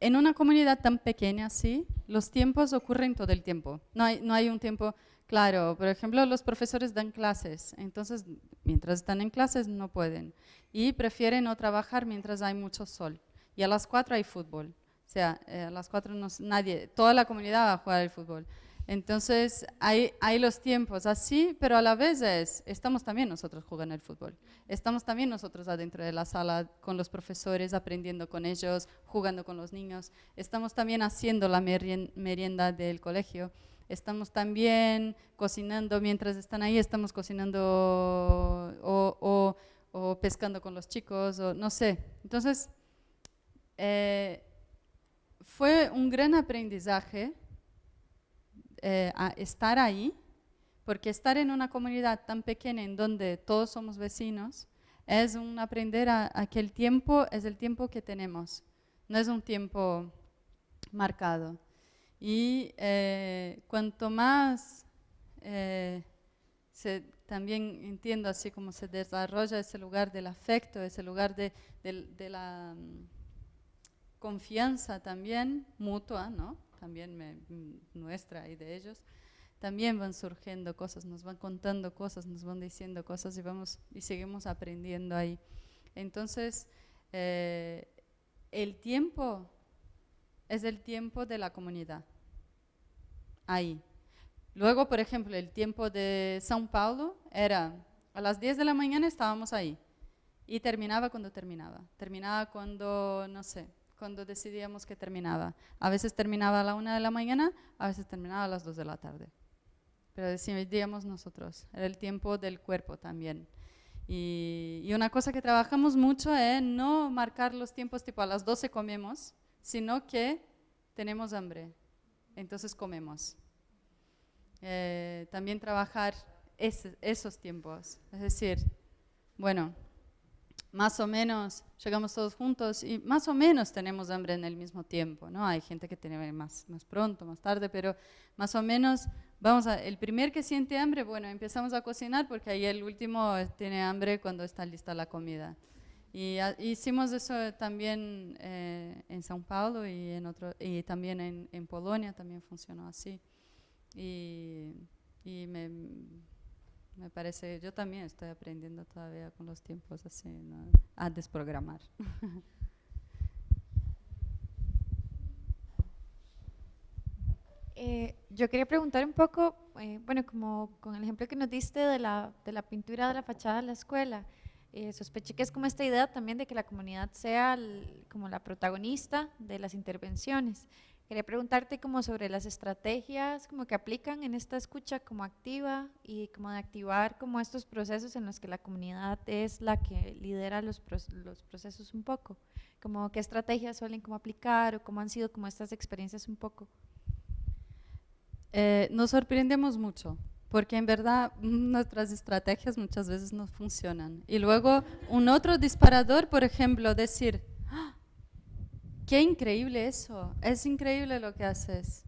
en una comunidad tan pequeña así, los tiempos ocurren todo el tiempo. No hay, no hay un tiempo claro. Por ejemplo, los profesores dan clases, entonces mientras están en clases no pueden. Y prefieren no trabajar mientras hay mucho sol. Y a las 4 hay fútbol. O sea, eh, a las 4 no, nadie, toda la comunidad va a jugar el fútbol. Entonces, hay, los tiempos así, pero a la vez es, estamos también nosotros jugando el fútbol. Estamos también nosotros adentro de la sala con los profesores, aprendiendo con ellos, jugando con los niños. Estamos también haciendo la merienda del colegio. Estamos también cocinando, mientras están ahí, estamos cocinando o, pescando con los chicos, o no sé. Entonces, eh, fue un gran aprendizaje eh, estar ahí, porque estar en una comunidad tan pequeña en donde todos somos vecinos, es un aprender a, que el tiempo es el tiempo que tenemos, no es un tiempo marcado. Y eh, cuanto más eh, también entiendo así como se desarrolla ese lugar del afecto, ese lugar de, la mm, confianza también mutua, ¿no? también nuestra y de ellos, también van surgiendo cosas, nos van contando cosas, nos van diciendo cosas y, vamos, y seguimos aprendiendo ahí. Entonces, eh, el tiempo es el tiempo de la comunidad, ahí. Luego, por ejemplo, el tiempo de São Paulo era a las 10 de la mañana estábamos ahí y terminaba cuando terminaba. Terminaba cuando, no sé, cuando decidíamos que terminaba. A veces terminaba a la una de la mañana, a veces terminaba a las dos de la tarde. Pero decidíamos nosotros, era el tiempo del cuerpo también. Y, y, una cosa que trabajamos mucho es no marcar los tiempos tipo a las 12 comemos, sino que tenemos hambre, entonces comemos. Eh, también trabajar esos tiempos, es decir, bueno, más o menos llegamos todos juntos y más o menos tenemos hambre en el mismo tiempo, ¿no? Hay gente que tiene más, más pronto, más tarde, pero más o menos vamos a, el primer que siente hambre, bueno, empezamos a cocinar porque ahí el último tiene hambre cuando está lista la comida. Y hicimos eso también eh, en São Paulo y, en otro, y también en, en Polonia, también funcionó así. Y, y me, me parece, yo también estoy aprendiendo todavía con los tiempos así, a desprogramar. Eh, yo quería preguntar un poco, eh, bueno, como con el ejemplo que nos diste de la, de la pintura de la fachada de la escuela, eh, sospeché que es como esta idea también de que la comunidad sea como la protagonista de las intervenciones. Quería preguntarte como sobre las estrategias como que aplican en esta escucha como activa y como de activar como estos procesos en los que la comunidad es la que lidera los, los procesos un poco. Como qué estrategias suelen como aplicar o cómo han sido como estas experiencias un poco. Eh, nos sorprendemos mucho porque en verdad nuestras estrategias muchas veces no funcionan. Y luego un otro disparador, por ejemplo, decir, qué increíble eso, es increíble lo que haces.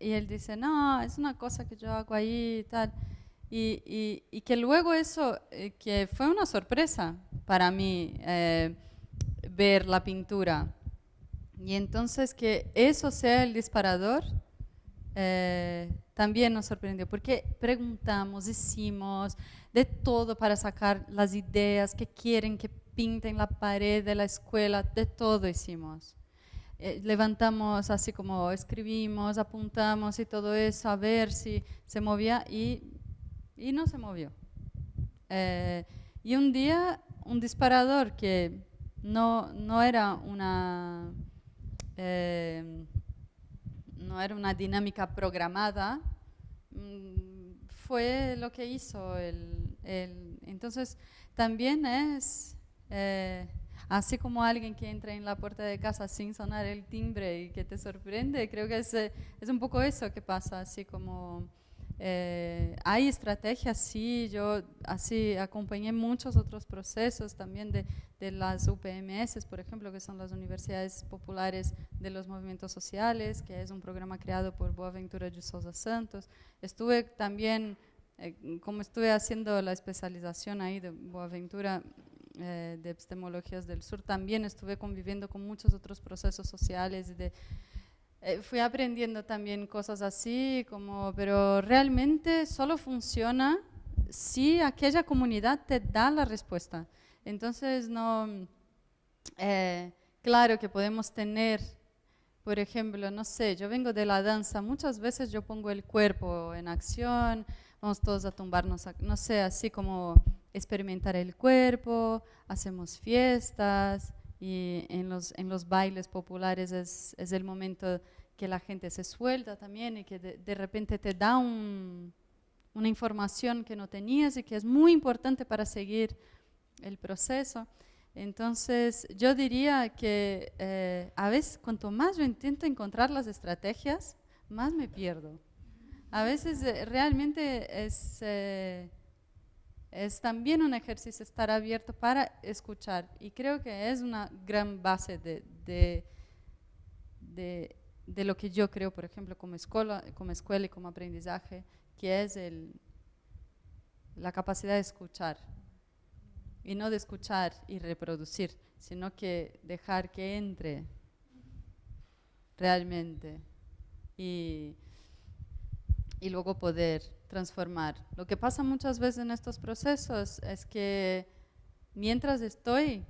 Y él dice, no, es una cosa que yo hago ahí y tal. Y, y, que luego eso, eh, que fue una sorpresa para mí eh, ver la pintura. Y entonces que eso sea el disparador, eh, también nos sorprendió, porque preguntamos, hicimos de todo para sacar las ideas que quieren que pinten la pared de la escuela, de todo hicimos. Eh, levantamos así como escribimos, apuntamos y todo eso, a ver si se movía y, y no se movió. Eh, y un día un disparador que no, no era una eh, no era una dinámica programada, mm, fue lo que hizo. El, el entonces, también es así como alguien que entra en la puerta de casa sin sonar el timbre y que te sorprende, creo que es, eh, es un poco eso que pasa, así como eh, hay estrategias, sí, yo así acompañé muchos otros procesos también de, de, las UPMS, por ejemplo, que son las Universidades Populares de los Movimientos Sociales, que es un programa creado por Boaventura de Sousa Santos. Estuve también, eh, como estuve haciendo la especialización ahí de Boaventura, eh, de epistemologías del sur, también estuve conviviendo con muchos otros procesos sociales. De, eh, fui aprendiendo también cosas así, como, pero realmente solo funciona si aquella comunidad te da la respuesta. Entonces, no, eh, claro que podemos tener, por ejemplo, no sé, yo vengo de la danza, muchas veces yo pongo el cuerpo en acción, vamos todos a tumbarnos, no sé, así como experimentar el cuerpo, hacemos fiestas y en los, en los bailes populares es, es el momento que la gente se suelta también y que de, de repente te da un, una información que no tenías y que es muy importante para seguir el proceso. Entonces, yo diría que eh, a veces, cuanto más yo intento encontrar las estrategias, más me pierdo. A veces eh, realmente es, eh, es también un ejercicio estar abierto para escuchar. Y creo que es una gran base de, de, de, lo que yo creo, por ejemplo, como escuela, como escuela y como aprendizaje, que es el, la capacidad de escuchar. Y no de escuchar y reproducir, sino que dejar que entre realmente y, y luego poder transformar. Lo que pasa muchas veces en estos procesos es que mientras estoy,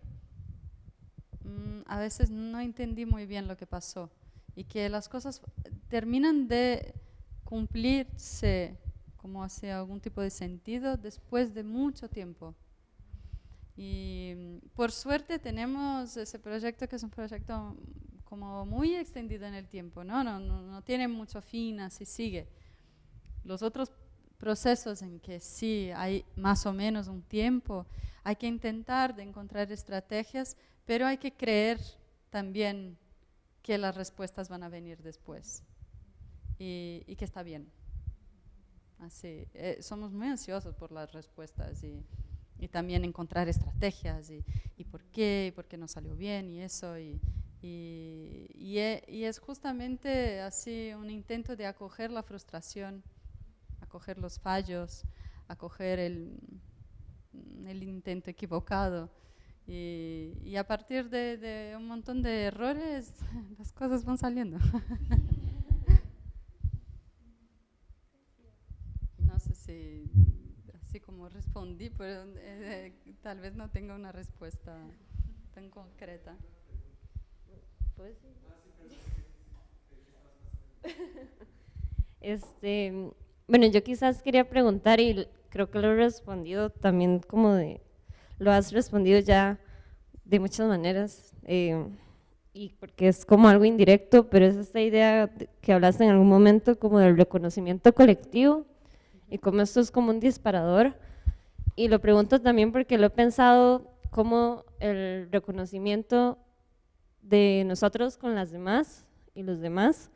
mm, a veces no entendí muy bien lo que pasó y que las cosas terminan de cumplirse como hace algún tipo de sentido después de mucho tiempo. Y mm, por suerte tenemos ese proyecto que es un proyecto como muy extendido en el tiempo, ¿no? No, no, no tiene mucho fin, así sigue. Los otros procesos en que sí hay más o menos un tiempo, hay que intentar de encontrar estrategias, pero hay que creer también que las respuestas van a venir después y, que está bien. Así, eh, somos muy ansiosos por las respuestas y, también encontrar estrategias y, por qué, y por qué no salió bien y eso. Y, y, e, y, es justamente así un intento de acoger la frustración, acoger los fallos, acoger el, el intento equivocado. Y, a partir de, de, un montón de errores, las cosas van saliendo. no sé si así como respondí, pero eh, tal vez no tenga una respuesta tan concreta. Pues Este, bueno, yo quizás quería preguntar y creo que lo he respondido también como de, lo has respondido ya de muchas maneras eh, y porque es como algo indirecto, pero es esta idea que hablaste en algún momento como del reconocimiento colectivo y como esto es como un disparador. Y lo pregunto también porque lo he pensado como el reconocimiento de nosotros con las demás y los demás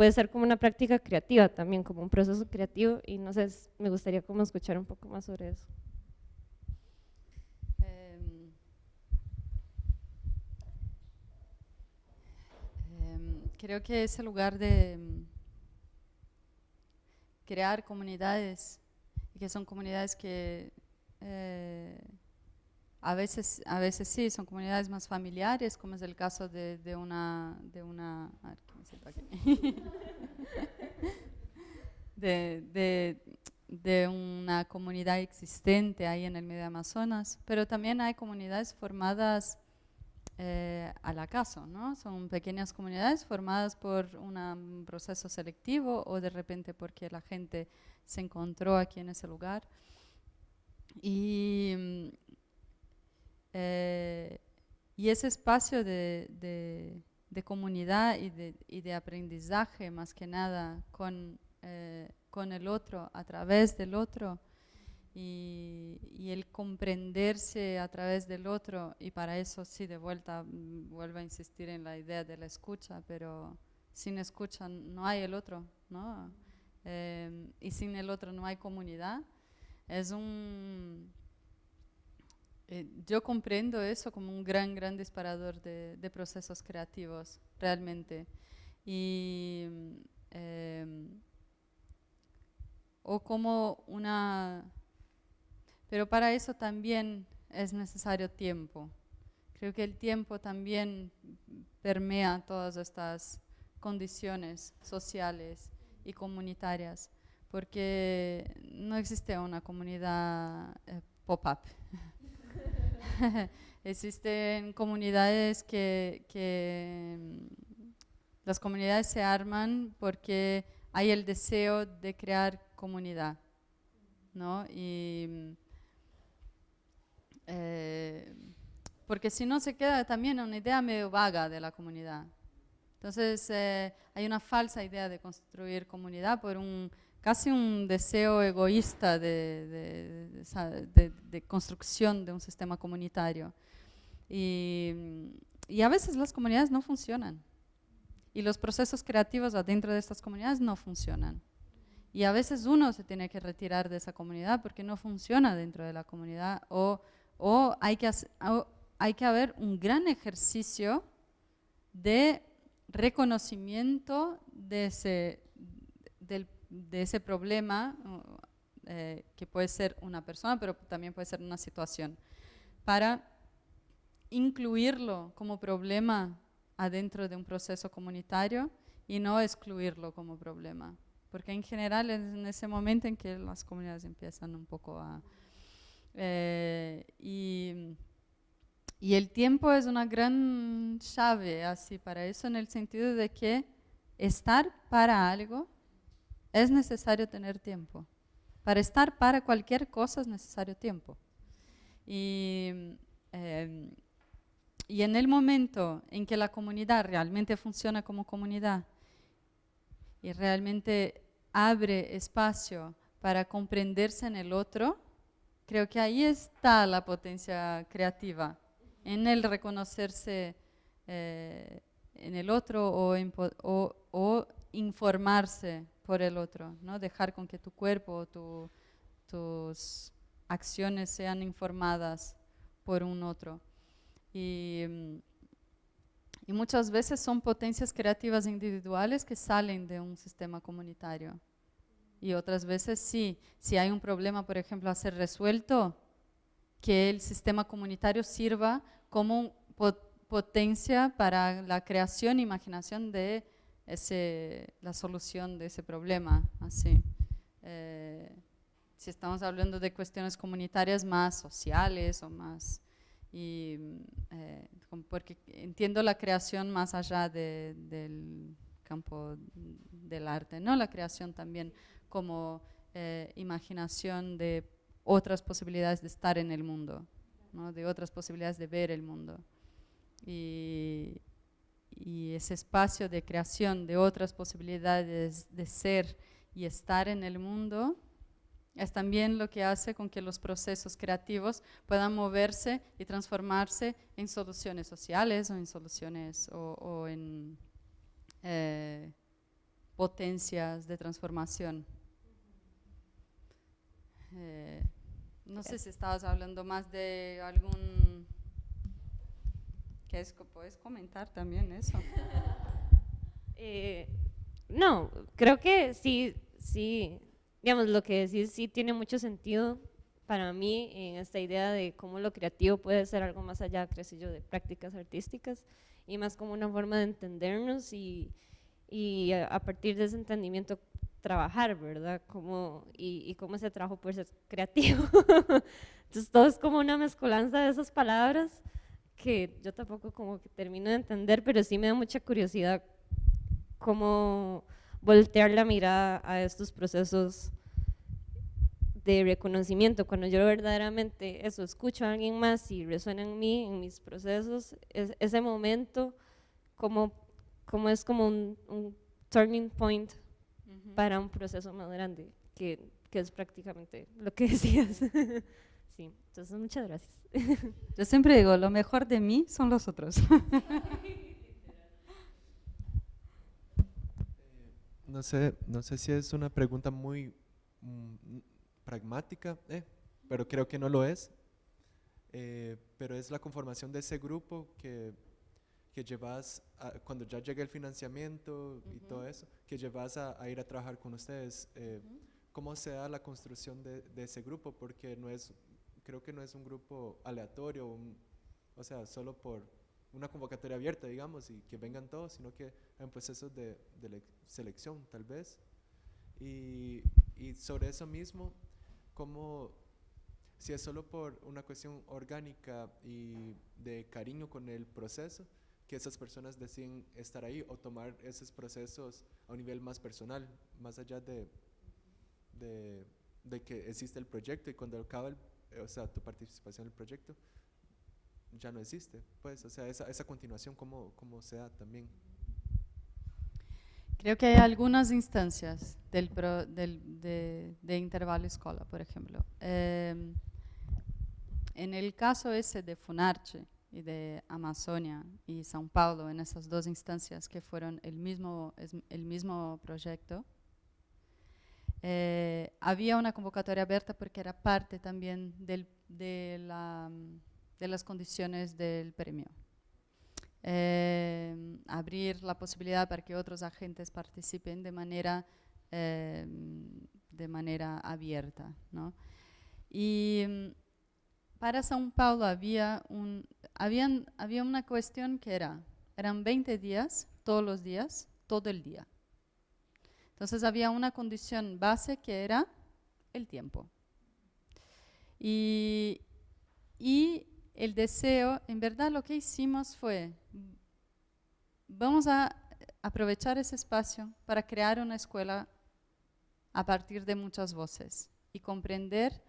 puede ser como una práctica creativa también, como un proceso creativo y no sé, me gustaría como escuchar un poco más sobre eso. Eh, eh, creo que ese lugar de crear comunidades, que son comunidades que eh, a, veces, a veces sí, son comunidades más familiares, como es el caso de, de una... De una a ver, ¿qué de, de, de una comunidad existente ahí en el medio Amazonas, pero también hay comunidades formadas eh, al acaso, ¿no? Son pequeñas comunidades formadas por un proceso selectivo o de repente porque la gente se encontró aquí en ese lugar. Y, eh, y ese espacio de, de, de comunidad y de, y de, aprendizaje, más que nada, con, eh, con el otro, a través del otro, y, el comprenderse a través del otro, y para eso sí, de vuelta, mm, vuelvo a insistir en la idea de la escucha, pero sin escucha no hay el otro, ¿no? Eh, y sin el otro no hay comunidad. Es un... Eh, yo comprendo eso como un gran, gran disparador de, procesos creativos, realmente. Y, eh, o como una pero para eso también es necesario tiempo. Creo que el tiempo también permea todas estas condiciones sociales y comunitarias, porque no existe una comunidad eh, pop-up. Existen comunidades que, mm, las comunidades se arman porque hay el deseo de crear comunidad, ¿no? Y, mm, eh, porque si no se queda también una idea medio vaga de la comunidad. Entonces eh, hay una falsa idea de construir comunidad por un casi un deseo egoísta de, de, construcción de un sistema comunitario. Y, y, a veces las comunidades no funcionan. Y los procesos creativos adentro de estas comunidades no funcionan. Y a veces uno se tiene que retirar de esa comunidad porque no funciona dentro de la comunidad o, o hay, que hay que haber un gran ejercicio de reconocimiento de ese, del de ese problema, eh, que puede ser una persona, pero también puede ser una situación, para incluirlo como problema adentro de un proceso comunitario y no excluirlo como problema. Porque en general es en ese momento en que las comunidades empiezan un poco a... Eh, y, y el tiempo es una gran llave así para eso en el sentido de que estar para algo es necesario tener tiempo. Para estar para cualquier cosa es necesario tiempo. Y, em, y en el momento en que la comunidad realmente funciona como comunidad y realmente abre espacio para comprenderse en el otro, creo que ahí está la potencia creativa, en el reconocerse eh, en el otro o, o, o informarse por el otro, ¿no? dejar con que tu cuerpo o tus acciones sean informadas por un otro. Y, y, muchas veces son potencias creativas individuales que salen de un sistema comunitario. Y otras veces sí, si hay un problema, por ejemplo, a ser resuelto, que el sistema comunitario sirva como potencia para la creación e imaginación de ese, la solución de ese problema. Así. Eh, si estamos hablando de cuestiones comunitarias más sociales o más... Y, eh, porque entiendo la creación más allá del campo del arte, ¿no? La creación también como eh, imaginación de otras posibilidades de estar en el mundo, ¿no? de otras posibilidades de ver el mundo. Y, y ese espacio de creación de otras posibilidades de ser y estar en el mundo es también lo que hace con que los procesos creativos puedan moverse y transformarse en soluciones sociales o en soluciones o, en eh, potencias de transformación. Eh, no sé si estabas hablando más de algún ¿Puedes comentar también eso? Eh, no, creo que sí, sí, digamos, lo que decís sí tiene mucho sentido para mí en esta idea de cómo lo creativo puede ser algo más allá, creo yo, de prácticas artísticas y más como una forma de entendernos y, y a, partir de ese entendimiento trabajar, ¿verdad? Como, y, y cómo ese trabajo puede ser creativo. Entonces todo es como una mezcolanza de esas palabras que yo tampoco como que termino de entender, pero sí me da mucha curiosidad cómo voltear la mirada a estos procesos de reconocimiento. Cuando yo verdaderamente eso, escucho a alguien más y resuena en mí, en mis procesos, es, ese momento como, como es como un, turning point para un proceso más grande, que, que es prácticamente lo que decías. Sí, entonces muchas gracias. Yo siempre digo, lo mejor de mí son los otros. no sé, no sé si es una pregunta muy mm, pragmática, eh, pero creo que no lo es. Eh, pero es la conformación de ese grupo que, que llevas, cuando ya llega el financiamiento y todo eso, que llevas a, ir a trabajar con ustedes. Eh, ¿Cómo se da la construcción de, de, ese grupo? Porque no es creo que no es un grupo aleatorio, un- o sea, solo por una convocatoria abierta, digamos, y que vengan todos, sino que hay un proceso de, de lec- selección, tal vez. Y, y sobre eso mismo, como si es solo por una cuestión orgánica y de cariño con el proceso, que esas personas deciden estar ahí o tomar esos procesos a un nivel más personal, más allá de, de, de que existe el proyecto y cuando acaba el- o sea, tu participación en el proyecto ya no existe, pues, o sea, esa, esa continuación, ¿cómo, cómo se da también? Creo que hay algunas instancias del, pro- del- de, de intervalo escola, por ejemplo. Em, en el caso ese de Funarche y de Amazonia y São Paulo, en esas dos instancias que fueron el mismo, el mismo proyecto, eh, había una convocatoria abierta porque era parte también de, la, de las condiciones del premio eh, abrir la posibilidad para que otros agentes participen de manera, eh, abierta. ¿no? Y para São Paulo había, había una cuestión que era, eran 20 días, todos los días, todo el día. Entonces había una condición base que era el tiempo. Y, y el deseo, en verdad lo que hicimos fue, vamos a aprovechar ese espacio para crear una escuela a partir de muchas voces y comprender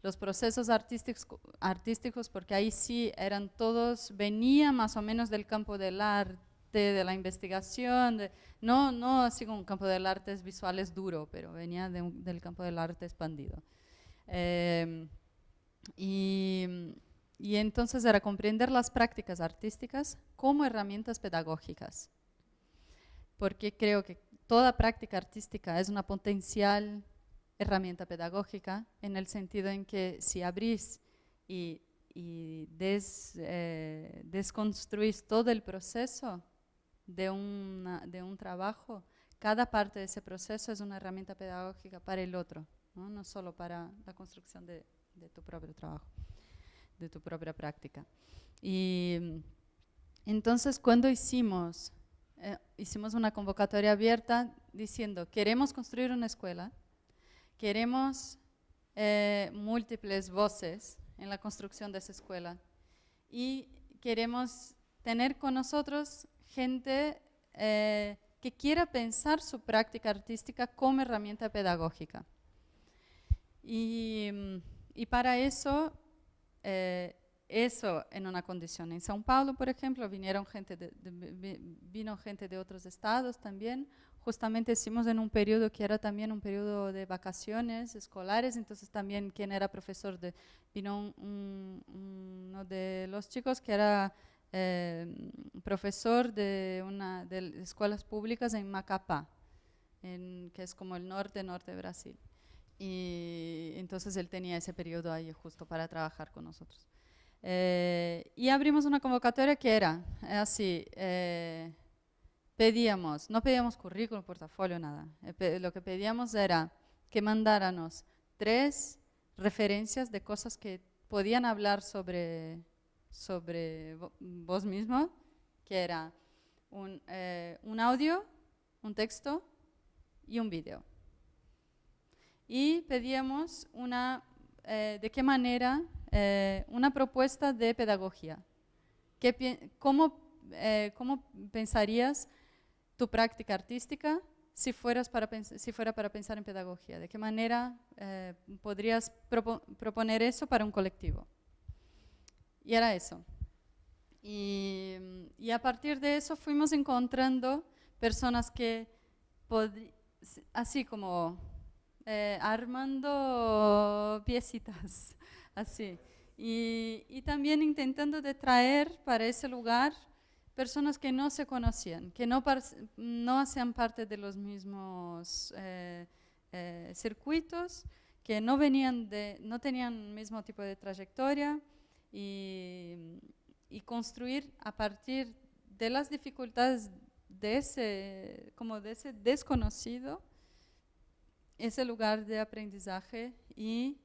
los procesos artísticos, artísticos porque ahí sí eran todos, venía más o menos del campo del arte, de la investigación, de- no, no así como un campo del arte es visual es duro, pero venía de un- del campo del arte expandido. Em, y, y entonces era comprender las prácticas artísticas como herramientas pedagógicas, porque creo que toda práctica artística es una potencial herramienta pedagógica en el sentido en que si abrís y, y des- eh, desconstruís todo el proceso de, una- de un trabajo, cada parte de ese proceso es una herramienta pedagógica para el otro, no, no solo para la construcción de, de tu propio trabajo, de tu propia práctica. Y entonces cuando hicimos, eh, hicimos una convocatoria abierta diciendo, queremos construir una escuela, queremos eh, múltiples voces en la construcción de esa escuela y queremos tener con nosotros gente eh, que quiera pensar su práctica artística como herramienta pedagógica. Y, y para eso, eh, eso en una condición. En São Paulo, por ejemplo, vinieron gente de, de- vi- vino gente de otros estados también. Justamente hicimos en un periodo que era también un periodo de vacaciones escolares, entonces también quien era profesor de, vino un- un- uno de los chicos que era eh, profesor de una de escuelas públicas en Macapá, en, que es como el norte, norte de Brasil. Y entonces él tenía ese periodo ahí justo para trabajar con nosotros. Eh, y abrimos una convocatoria que era eh, así, eh, pedíamos, no pedíamos currículum, portafolio, nada. Eh, lo que pedíamos era que mandáramos tres referencias de cosas que podían hablar sobre, sobre vo- vos mismo, que era un, eh, un audio, un texto y un vídeo. Y pedíamos una, eh, de qué manera, eh, una propuesta de pedagogía. ¿Qué cómo, ¿Cómo pensarías tu práctica artística si, fueras para si fuera para pensar en pedagogía? ¿De qué manera podrías propo- proponer eso para un colectivo? Y era eso. Y, y a partir de eso fuimos encontrando personas que, así como eh, armando piecitas, así. Y, y también intentando de traer para ese lugar personas que no se conocían, que no, no hacían parte de los mismos eh, eh, circuitos, que no venían de, no tenían el mismo tipo de trayectoria y, y construir a partir de las dificultades de ese, como de ese desconocido, ese lugar de aprendizaje y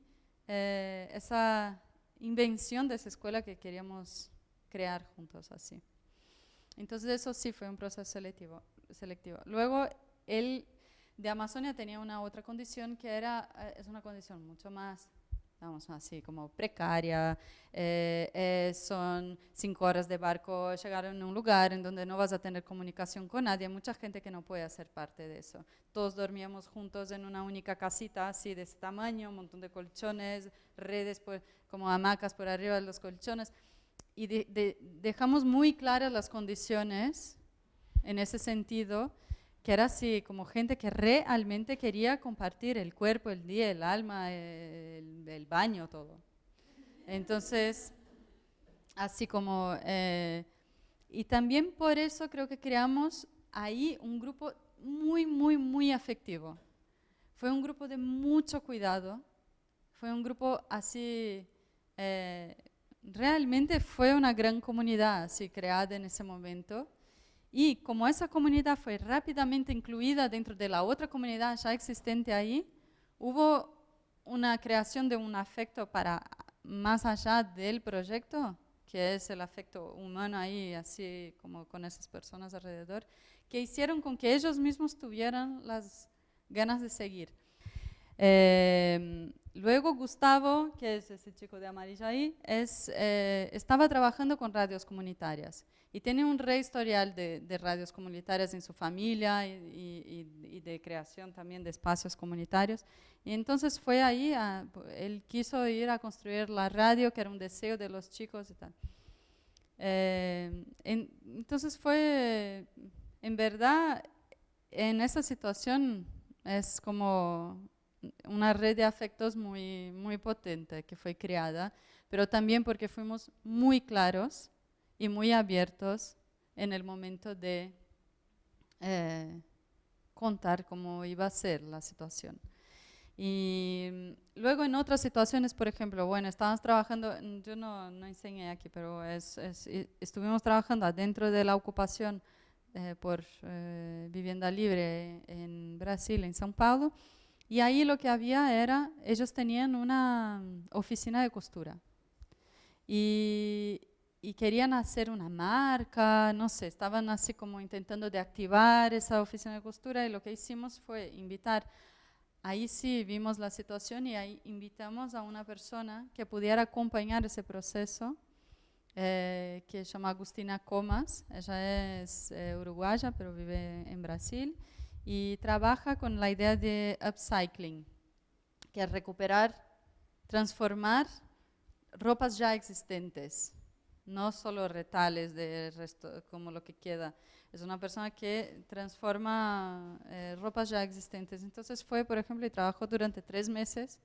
eh, esa, invención de esa escuela que queríamos crear juntos así. Entonces eso sí fue un proceso selectivo. selectivo. Luego, él de Amazonia tenía una otra condición que era, eh, es una condición mucho más vamos así, como precaria, eh, eh, son cinco horas de barco, llegar a un lugar en donde no vas a tener comunicación con nadie, mucha gente que no puede hacer parte de eso. Todos dormíamos juntos en una única casita así de ese tamaño, un montón de colchones, redes como hamacas por arriba de los colchones, y dejamos muy claras las condiciones en ese sentido, que era así, como gente que realmente quería compartir el cuerpo, el día, el alma, el, baño, todo. Entonces, así como... Eh, y también por eso creo que creamos ahí un grupo muy, muy, muy afectivo. Fue un grupo de mucho cuidado, fue un grupo así, eh, realmente fue una gran comunidad así creada en ese momento y como esa comunidad fue rápidamente incluida dentro de la otra comunidad ya existente ahí, hubo una creación de un afecto para más allá del proyecto, que es el afecto humano ahí, así como con esas personas alrededor, que hicieron con que ellos mismos tuvieran las ganas de seguir. Eh, luego Gustavo, que es ese chico de amarillo ahí, es, eh, estaba trabajando con radios comunitarias y tiene un re historial de, radios comunitarias en su familia y, de creación también de espacios comunitarios. Y entonces fue ahí, él quiso ir a construir la radio, que era un deseo de los chicos y tal. Eh, entonces fue, en verdad, en esa situación es como una red de afectos muy, muy potente que fue creada, pero también porque fuimos muy claros y muy abiertos en el momento de eh, contar cómo iba a ser la situación. Y mm, luego en otras situaciones, por ejemplo, bueno, estábamos trabajando, yo no, no enseñé aquí, pero es, estuvimos trabajando dentro de la ocupación eh, por eh, vivienda libre en Brasil, en São Paulo, y ahí lo que había era, ellos tenían una mm, oficina de costura. Y, querían hacer una marca, no sé, estaban así como intentando de activar esa oficina de costura y lo que hicimos fue invitar, ahí sí vimos la situación y ahí invitamos a una persona que pudiera acompañar ese proceso, eh, que se llama Agustina Comas, ella es eh, uruguaya pero vive en Brasil y trabaja con la idea de upcycling, que es recuperar, transformar ropas ya existentes no solo retales de resto, como lo que queda. Es una persona que transforma eh, ropas ya existentes. Entonces fue, por ejemplo, y trabajó durante tres meses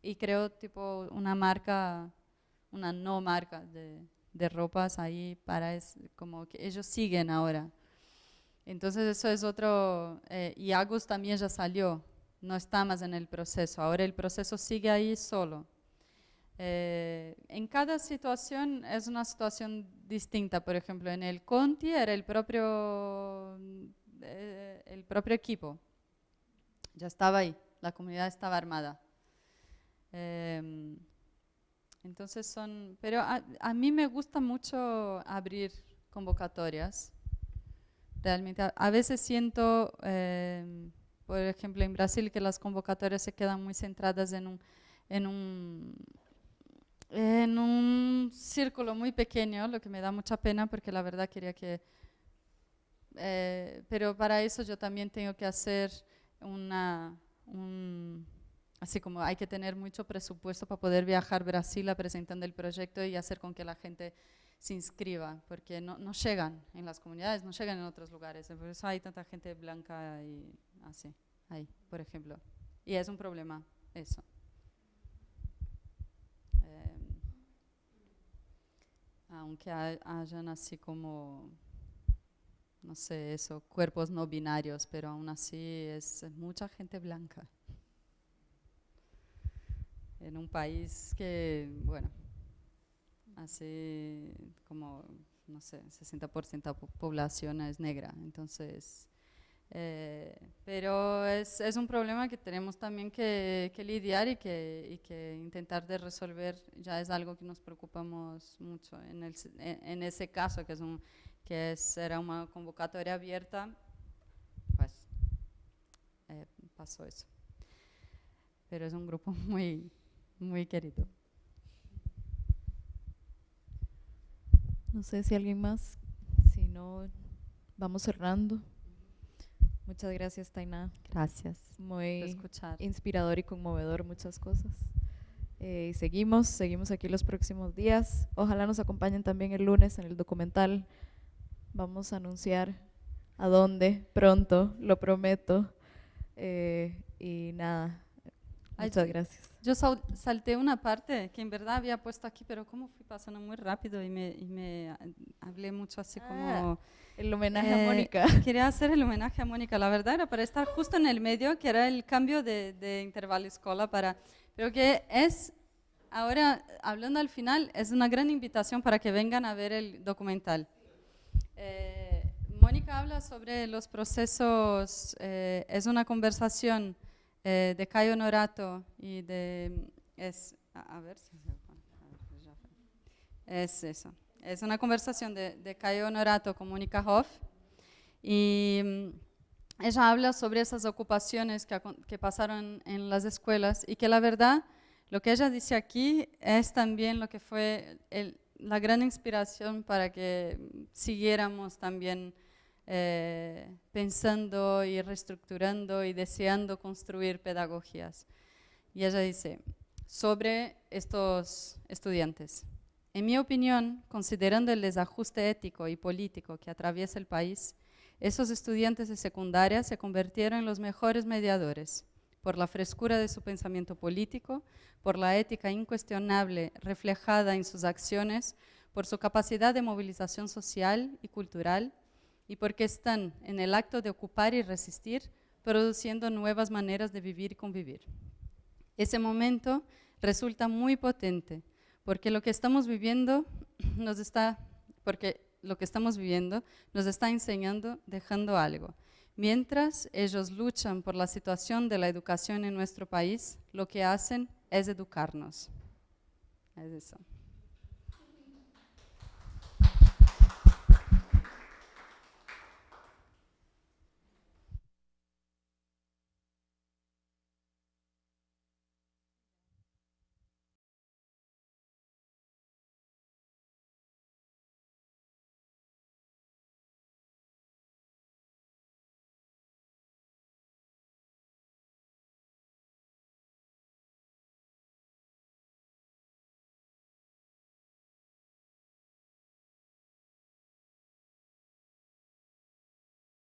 y creó tipo una marca, una no marca de, de ropas ahí para, es, como que ellos siguen ahora. Entonces eso es otro, eh, y Agus también ya salió, no está más en el proceso, ahora el proceso sigue ahí solo. Eh, en cada situación es una situación distinta. Por ejemplo, en el Conti era el propio, eh, el propio equipo. Ya estaba ahí, la comunidad estaba armada. Em, entonces son, pero a, mí me gusta mucho abrir convocatorias. Realmente, a, veces siento, em, por ejemplo, en Brasil que las convocatorias se quedan muy centradas en un, en un en un círculo muy pequeño, lo que me da mucha pena porque la verdad quería que... Eh, pero para eso yo también tengo que hacer una... así como hay que tener mucho presupuesto para poder viajar a Brasil a presentar el proyecto y hacer con que la gente se inscriba, porque no, llegan en las comunidades, no llegan en otros lugares. Por eso hay tanta gente blanca y así, ahí, por ejemplo. Y es un problema eso. aunque hayan así como, no sé, eso, cuerpos no binarios, pero aún así es mucha gente blanca. En un país que, bueno, así como, no sé, 60% de la población es negra, entonces Eh, pero es, es, un problema que tenemos también que, que lidiar y que, y que, intentar de resolver ya es algo que nos preocupamos mucho. En, el, en ese caso, que, es un, que es, era una convocatoria abierta, pues eh, pasó eso. Pero es un grupo muy, muy querido. No sé si alguien más, si no, vamos cerrando. Muchas gracias, Tainá. Gracias. Muy inspirador y conmovedor muchas cosas. Eh, y seguimos, seguimos aquí los próximos días. Ojalá nos acompañen también el lunes en el documental. Vamos a anunciar a dónde pronto, lo prometo. Eh, y nada, muchas gracias. Yo salté una parte que en verdad había puesto aquí, pero como fui pasando muy rápido y me, y me hablé mucho así ah, como... El homenaje a eh, Mónica. Quería hacer el homenaje a Mónica. La verdad era para estar justo en el medio, que era el cambio de, de intervalo escolar para... Pero que es, ahora hablando al final, es una gran invitación para que vengan a ver el documental. Eh, Mónica habla sobre los procesos, eh, es una conversación eh, de Caio Norato y de... Es, a, ver si Es eso. Es una conversación de, de Caio Norato con Mónica Hoff y mm, ella habla sobre esas ocupaciones que, que pasaron en las escuelas y que la verdad, lo que ella dice aquí es también lo que fue la gran inspiración para que siguiéramos también eh, pensando y reestructurando y deseando construir pedagogías. Y ella dice, sobre estos estudiantes. En mi opinión, considerando el desajuste ético y político que atraviesa el país, esos estudiantes de secundaria se convirtieron en los mejores mediadores por la frescura de su pensamiento político, por la ética incuestionable reflejada en sus acciones, por su capacidad de movilización social y cultural, y porque están en el acto de ocupar y resistir, produciendo nuevas maneras de vivir y convivir. Ese momento resulta muy potente, porque lo que estamos viviendo nos está, porque lo que estamos viviendo nos está enseñando, dejando algo. Mientras ellos luchan por la situación de la educación en nuestro país, lo que hacen es educarnos. Es eso.